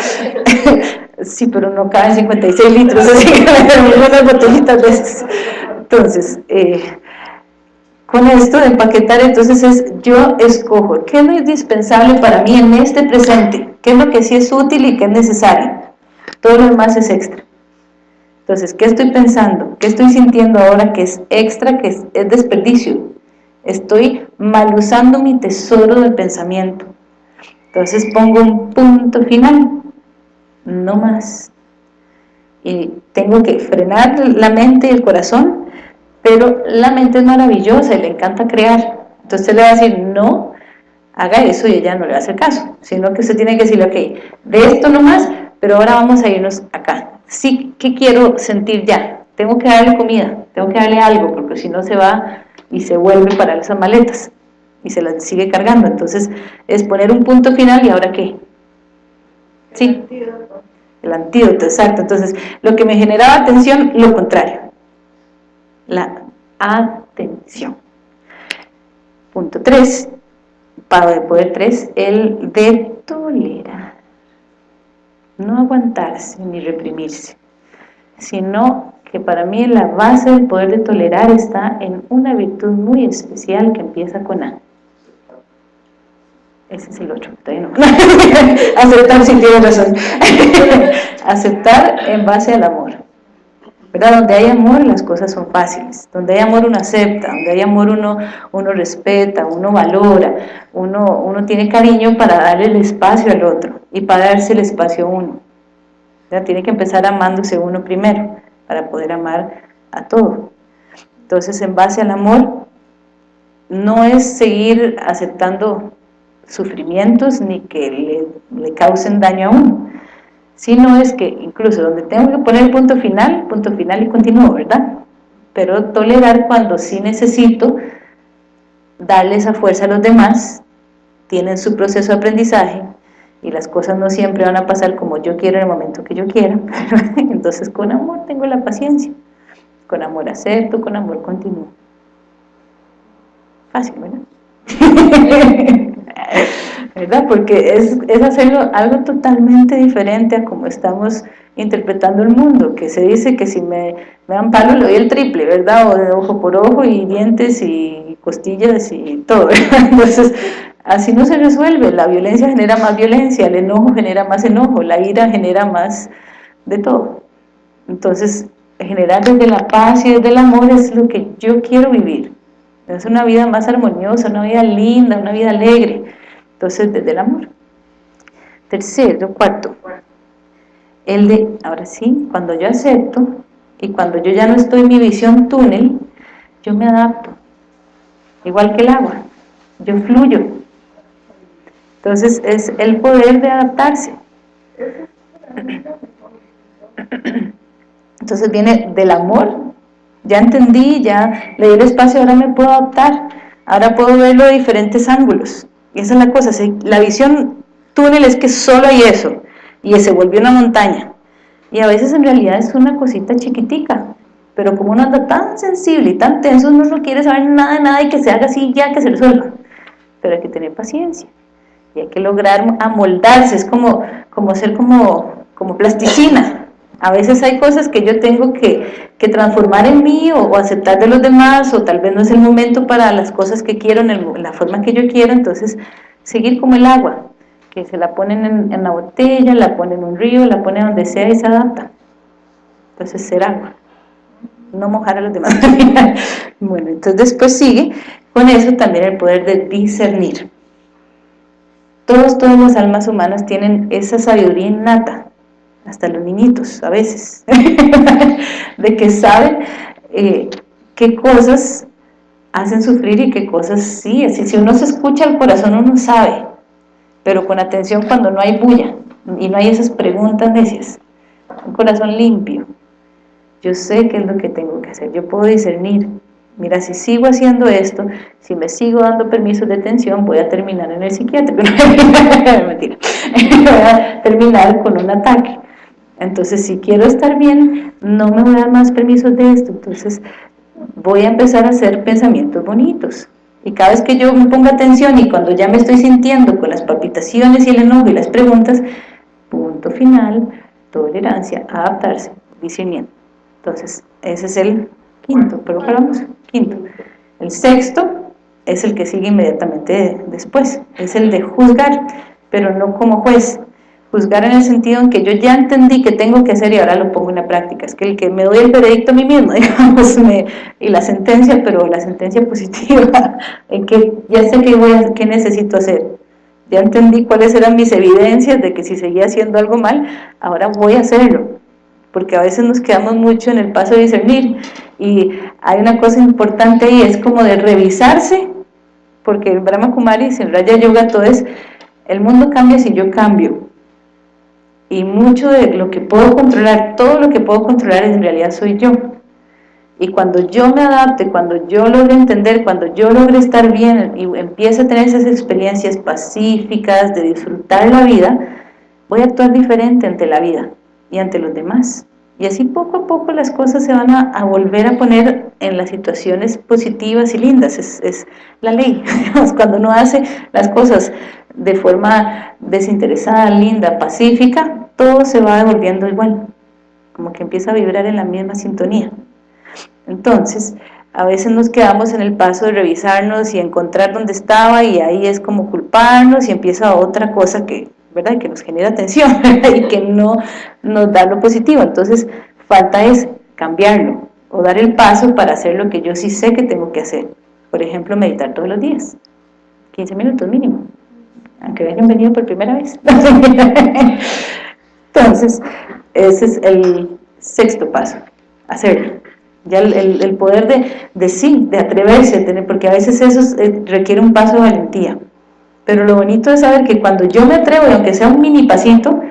sí, pero no caben 56 litros, así que muy buenas botellitas de esas. Entonces, eh, con esto de empaquetar, entonces es, yo escojo, ¿qué es lo indispensable para mí en este presente? ¿Qué es lo que sí es útil y qué es necesario? Todo lo demás es extra. Entonces, ¿qué estoy pensando? ¿Qué estoy sintiendo ahora que es extra, que es, desperdicio? Estoy mal usando mi tesoro del pensamiento. Entonces pongo un punto final, no más. Y tengo que frenar la mente y el corazón, pero la mente es maravillosa y le encanta crear. Entonces le va a decir, no, haga eso y ella no le va a hacer caso, sino que usted tiene que decirle, ok, de esto no más, pero ahora vamos a irnos acá. Sí que quiero sentir ya, tengo que darle comida, tengo que darle algo, porque si no se va y se vuelve para esas maletas y se las sigue cargando, entonces es poner un punto final y ahora qué, sí, el antídoto, exacto, entonces lo que me generaba atención, lo contrario, la atención. Punto 3, para de poder 3, el de tolerar no aguantarse ni reprimirse, sino que para mí la base del poder de tolerar está en una virtud muy especial que empieza con A. Ese es el otro, todavía no. Aceptar, si tiene razón. Aceptar en base al amor. Donde hay amor las cosas son fáciles, donde hay amor uno acepta, donde hay amor uno, uno respeta, uno valora, uno, uno tiene cariño para darle el espacio al otro y para darse el espacio a uno. Tiene que empezar amándose uno primero para poder amar a todo. Entonces en base al amor no es seguir aceptando sufrimientos ni que le, le causen daño a uno, no es que incluso donde tengo que poner el punto final, punto final y continúo, ¿verdad? Pero tolerar cuando sí necesito darle esa fuerza a los demás, tienen su proceso de aprendizaje y las cosas no siempre van a pasar como yo quiero en el momento que yo quiera, entonces con amor tengo la paciencia, con amor acepto, con amor continúo. Fácil, ¿verdad? ¿Verdad? Porque es, es hacerlo algo totalmente diferente a como estamos interpretando el mundo, que se dice que si me, me dan palo le doy el triple, ¿verdad? O de ojo por ojo y dientes y costillas y todo, Entonces, así no se resuelve, la violencia genera más violencia, el enojo genera más enojo, la ira genera más de todo. Entonces, generar desde la paz y desde el amor es lo que yo quiero vivir. Es una vida más armoniosa, una vida linda, una vida alegre. Entonces, desde el amor. Tercero, cuarto, el de, ahora sí, cuando yo acepto y cuando yo ya no estoy en mi visión túnel, yo me adapto, igual que el agua, yo fluyo. Entonces es el poder de adaptarse. Entonces viene del amor, ya entendí, ya le di el espacio, ahora me puedo adaptar, ahora puedo verlo de diferentes ángulos. Esa es la cosa, la visión túnel es que solo hay eso, y se volvió una montaña. Y a veces en realidad es una cosita chiquitica, pero como uno anda tan sensible y tan tenso, uno no quiere saber nada nada y que se haga así ya, que se resuelva. Pero hay que tener paciencia y hay que lograr amoldarse, es como, como ser como, como plasticina. A veces hay cosas que yo tengo que, que transformar en mí o, aceptar de los demás o tal vez no es el momento para las cosas que quiero en, la forma que yo quiero, entonces seguir como el agua, que se la ponen en, la botella, la ponen en un río, la ponen donde sea y se adapta. Entonces ser agua no mojar a los demás. bueno, entonces después sigue con eso también el poder de discernir. Todos, todas las almas humanas tienen esa sabiduría innata, hasta los niñitos a veces, de que saben eh, qué cosas hacen sufrir y qué cosas sí, si uno se escucha al corazón uno sabe, pero con atención cuando no hay bulla y no hay esas preguntas necias, un corazón limpio, yo sé qué es lo que tengo que hacer, yo puedo discernir, mira, si sigo haciendo esto, si me sigo dando permisos de tensión, voy a terminar en el psiquiátrico, mentira, voy a terminar con un ataque. Entonces, si quiero estar bien, no me voy a dar más permisos de esto, entonces voy a empezar a hacer pensamientos bonitos. Y cada vez que yo me ponga atención y cuando ya me estoy sintiendo con las palpitaciones y el enojo y las preguntas, punto final, tolerancia, adaptarse, discernimiento. Entonces, ese es el quinto, pero vamos, quinto. El sexto es el que sigue inmediatamente después, es el de juzgar, pero no como juez. Juzgar en el sentido en que yo ya entendí que tengo que hacer y ahora lo pongo en la práctica. Es que el que me doy el veredicto a mí mismo, digamos, y la sentencia, pero la sentencia positiva, en que ya sé qué, voy a, qué necesito hacer. Ya entendí cuáles eran mis evidencias de que si seguía haciendo algo mal, ahora voy a hacerlo porque a veces nos quedamos mucho en el paso de discernir y hay una cosa importante ahí, es como de revisarse, porque en Brahma Kumari, en Raya Yoga, todo es, el mundo cambia si yo cambio, y mucho de lo que puedo controlar, todo lo que puedo controlar en realidad soy yo, y cuando yo me adapte, cuando yo logre entender, cuando yo logre estar bien y empiece a tener esas experiencias pacíficas de disfrutar la vida, voy a actuar diferente ante la vida y ante los demás. Y así poco a poco las cosas se van a, volver a poner en las situaciones positivas y lindas, es, es la ley. Cuando uno hace las cosas de forma desinteresada, linda, pacífica, todo se va devolviendo igual, como que empieza a vibrar en la misma sintonía. Entonces, a veces nos quedamos en el paso de revisarnos y encontrar dónde estaba y ahí es como culparnos y empieza otra cosa que ¿verdad? que nos genera tensión y que no nos da lo positivo. Entonces, falta es cambiarlo o dar el paso para hacer lo que yo sí sé que tengo que hacer. Por ejemplo, meditar todos los días, 15 minutos mínimo, aunque hayan venido por primera vez. Entonces, ese es el sexto paso, hacerlo. Ya el, poder de, de, sí, de atreverse, porque a veces eso eh, requiere un paso de valentía. Pero lo bonito es saber que cuando yo me atrevo, y aunque sea un mini pasito,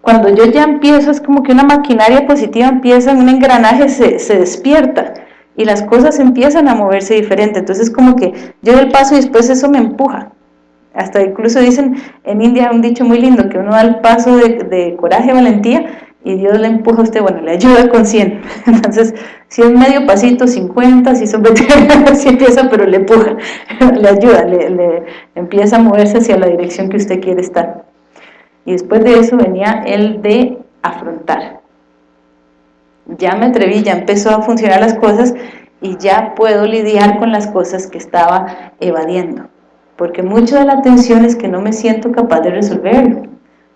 cuando yo ya empiezo, es como que una maquinaria positiva empieza, un engranaje se, se despierta y las cosas empiezan a moverse diferente. Entonces como que yo doy el paso y después eso me empuja. Hasta incluso dicen en India un dicho muy lindo, que uno da el paso de, de coraje, valentía, y Dios le empuja a usted, bueno, le ayuda con 100. Entonces, si es medio pasito, 50, si son 20, si empieza, pero le empuja, le ayuda, le, empieza a moverse hacia la dirección que usted quiere estar. Y después de eso venía el de afrontar. Ya me atreví, ya empezó a funcionar las cosas y ya puedo lidiar con las cosas que estaba evadiendo. Porque mucho de la atención es que no me siento capaz de resolverlo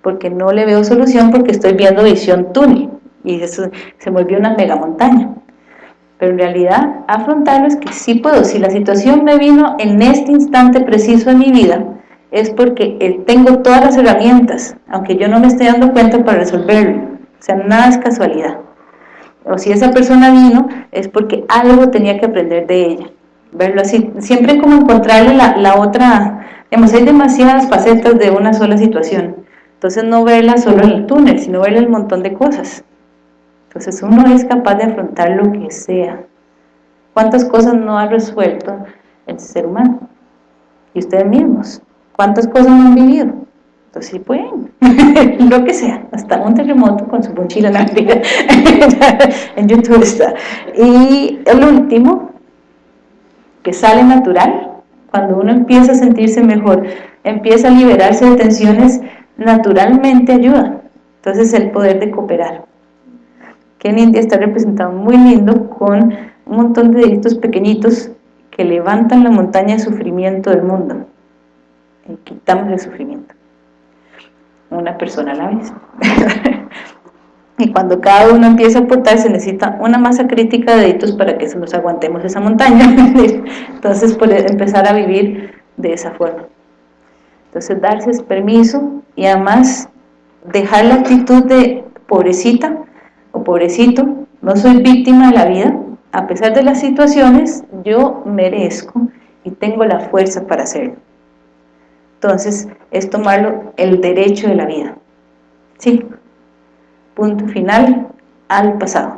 porque no le veo solución porque estoy viendo visión túnel y eso se volvió una mega montaña pero en realidad afrontarlo es que sí puedo, si la situación me vino en este instante preciso en mi vida es porque eh, tengo todas las herramientas, aunque yo no me esté dando cuenta para resolverlo, o sea, nada es casualidad. O si esa persona vino es porque algo tenía que aprender de ella verlo así, siempre como encontrarle la, la otra, digamos, hay demasiadas facetas de una sola situación entonces no verla solo en el túnel, sino verla el montón de cosas. Entonces uno es capaz de afrontar lo que sea. ¿Cuántas cosas no ha resuelto el ser humano? Y ustedes mismos. ¿Cuántas cosas no han vivido? Entonces sí pueden, lo que sea, hasta un terremoto con su mochila en YouTube está. Y el último, que sale natural, cuando uno empieza a sentirse mejor, empieza a liberarse de tensiones, naturalmente ayuda. Entonces el poder de cooperar. Que en India está representado muy lindo con un montón de deditos pequeñitos que levantan la montaña de sufrimiento del mundo y quitamos el sufrimiento una persona a la vez y cuando cada uno empieza a aportar se necesita una masa crítica de deditos para que nos aguantemos esa montaña entonces poder empezar a vivir de esa forma entonces darse permiso y además dejar la actitud de pobrecita o pobrecito no soy víctima de la vida a pesar de las situaciones, yo merezco y tengo la fuerza para hacerlo. Entonces, es tomarlo el derecho de la vida. ¿Sí? Punto final al pasado.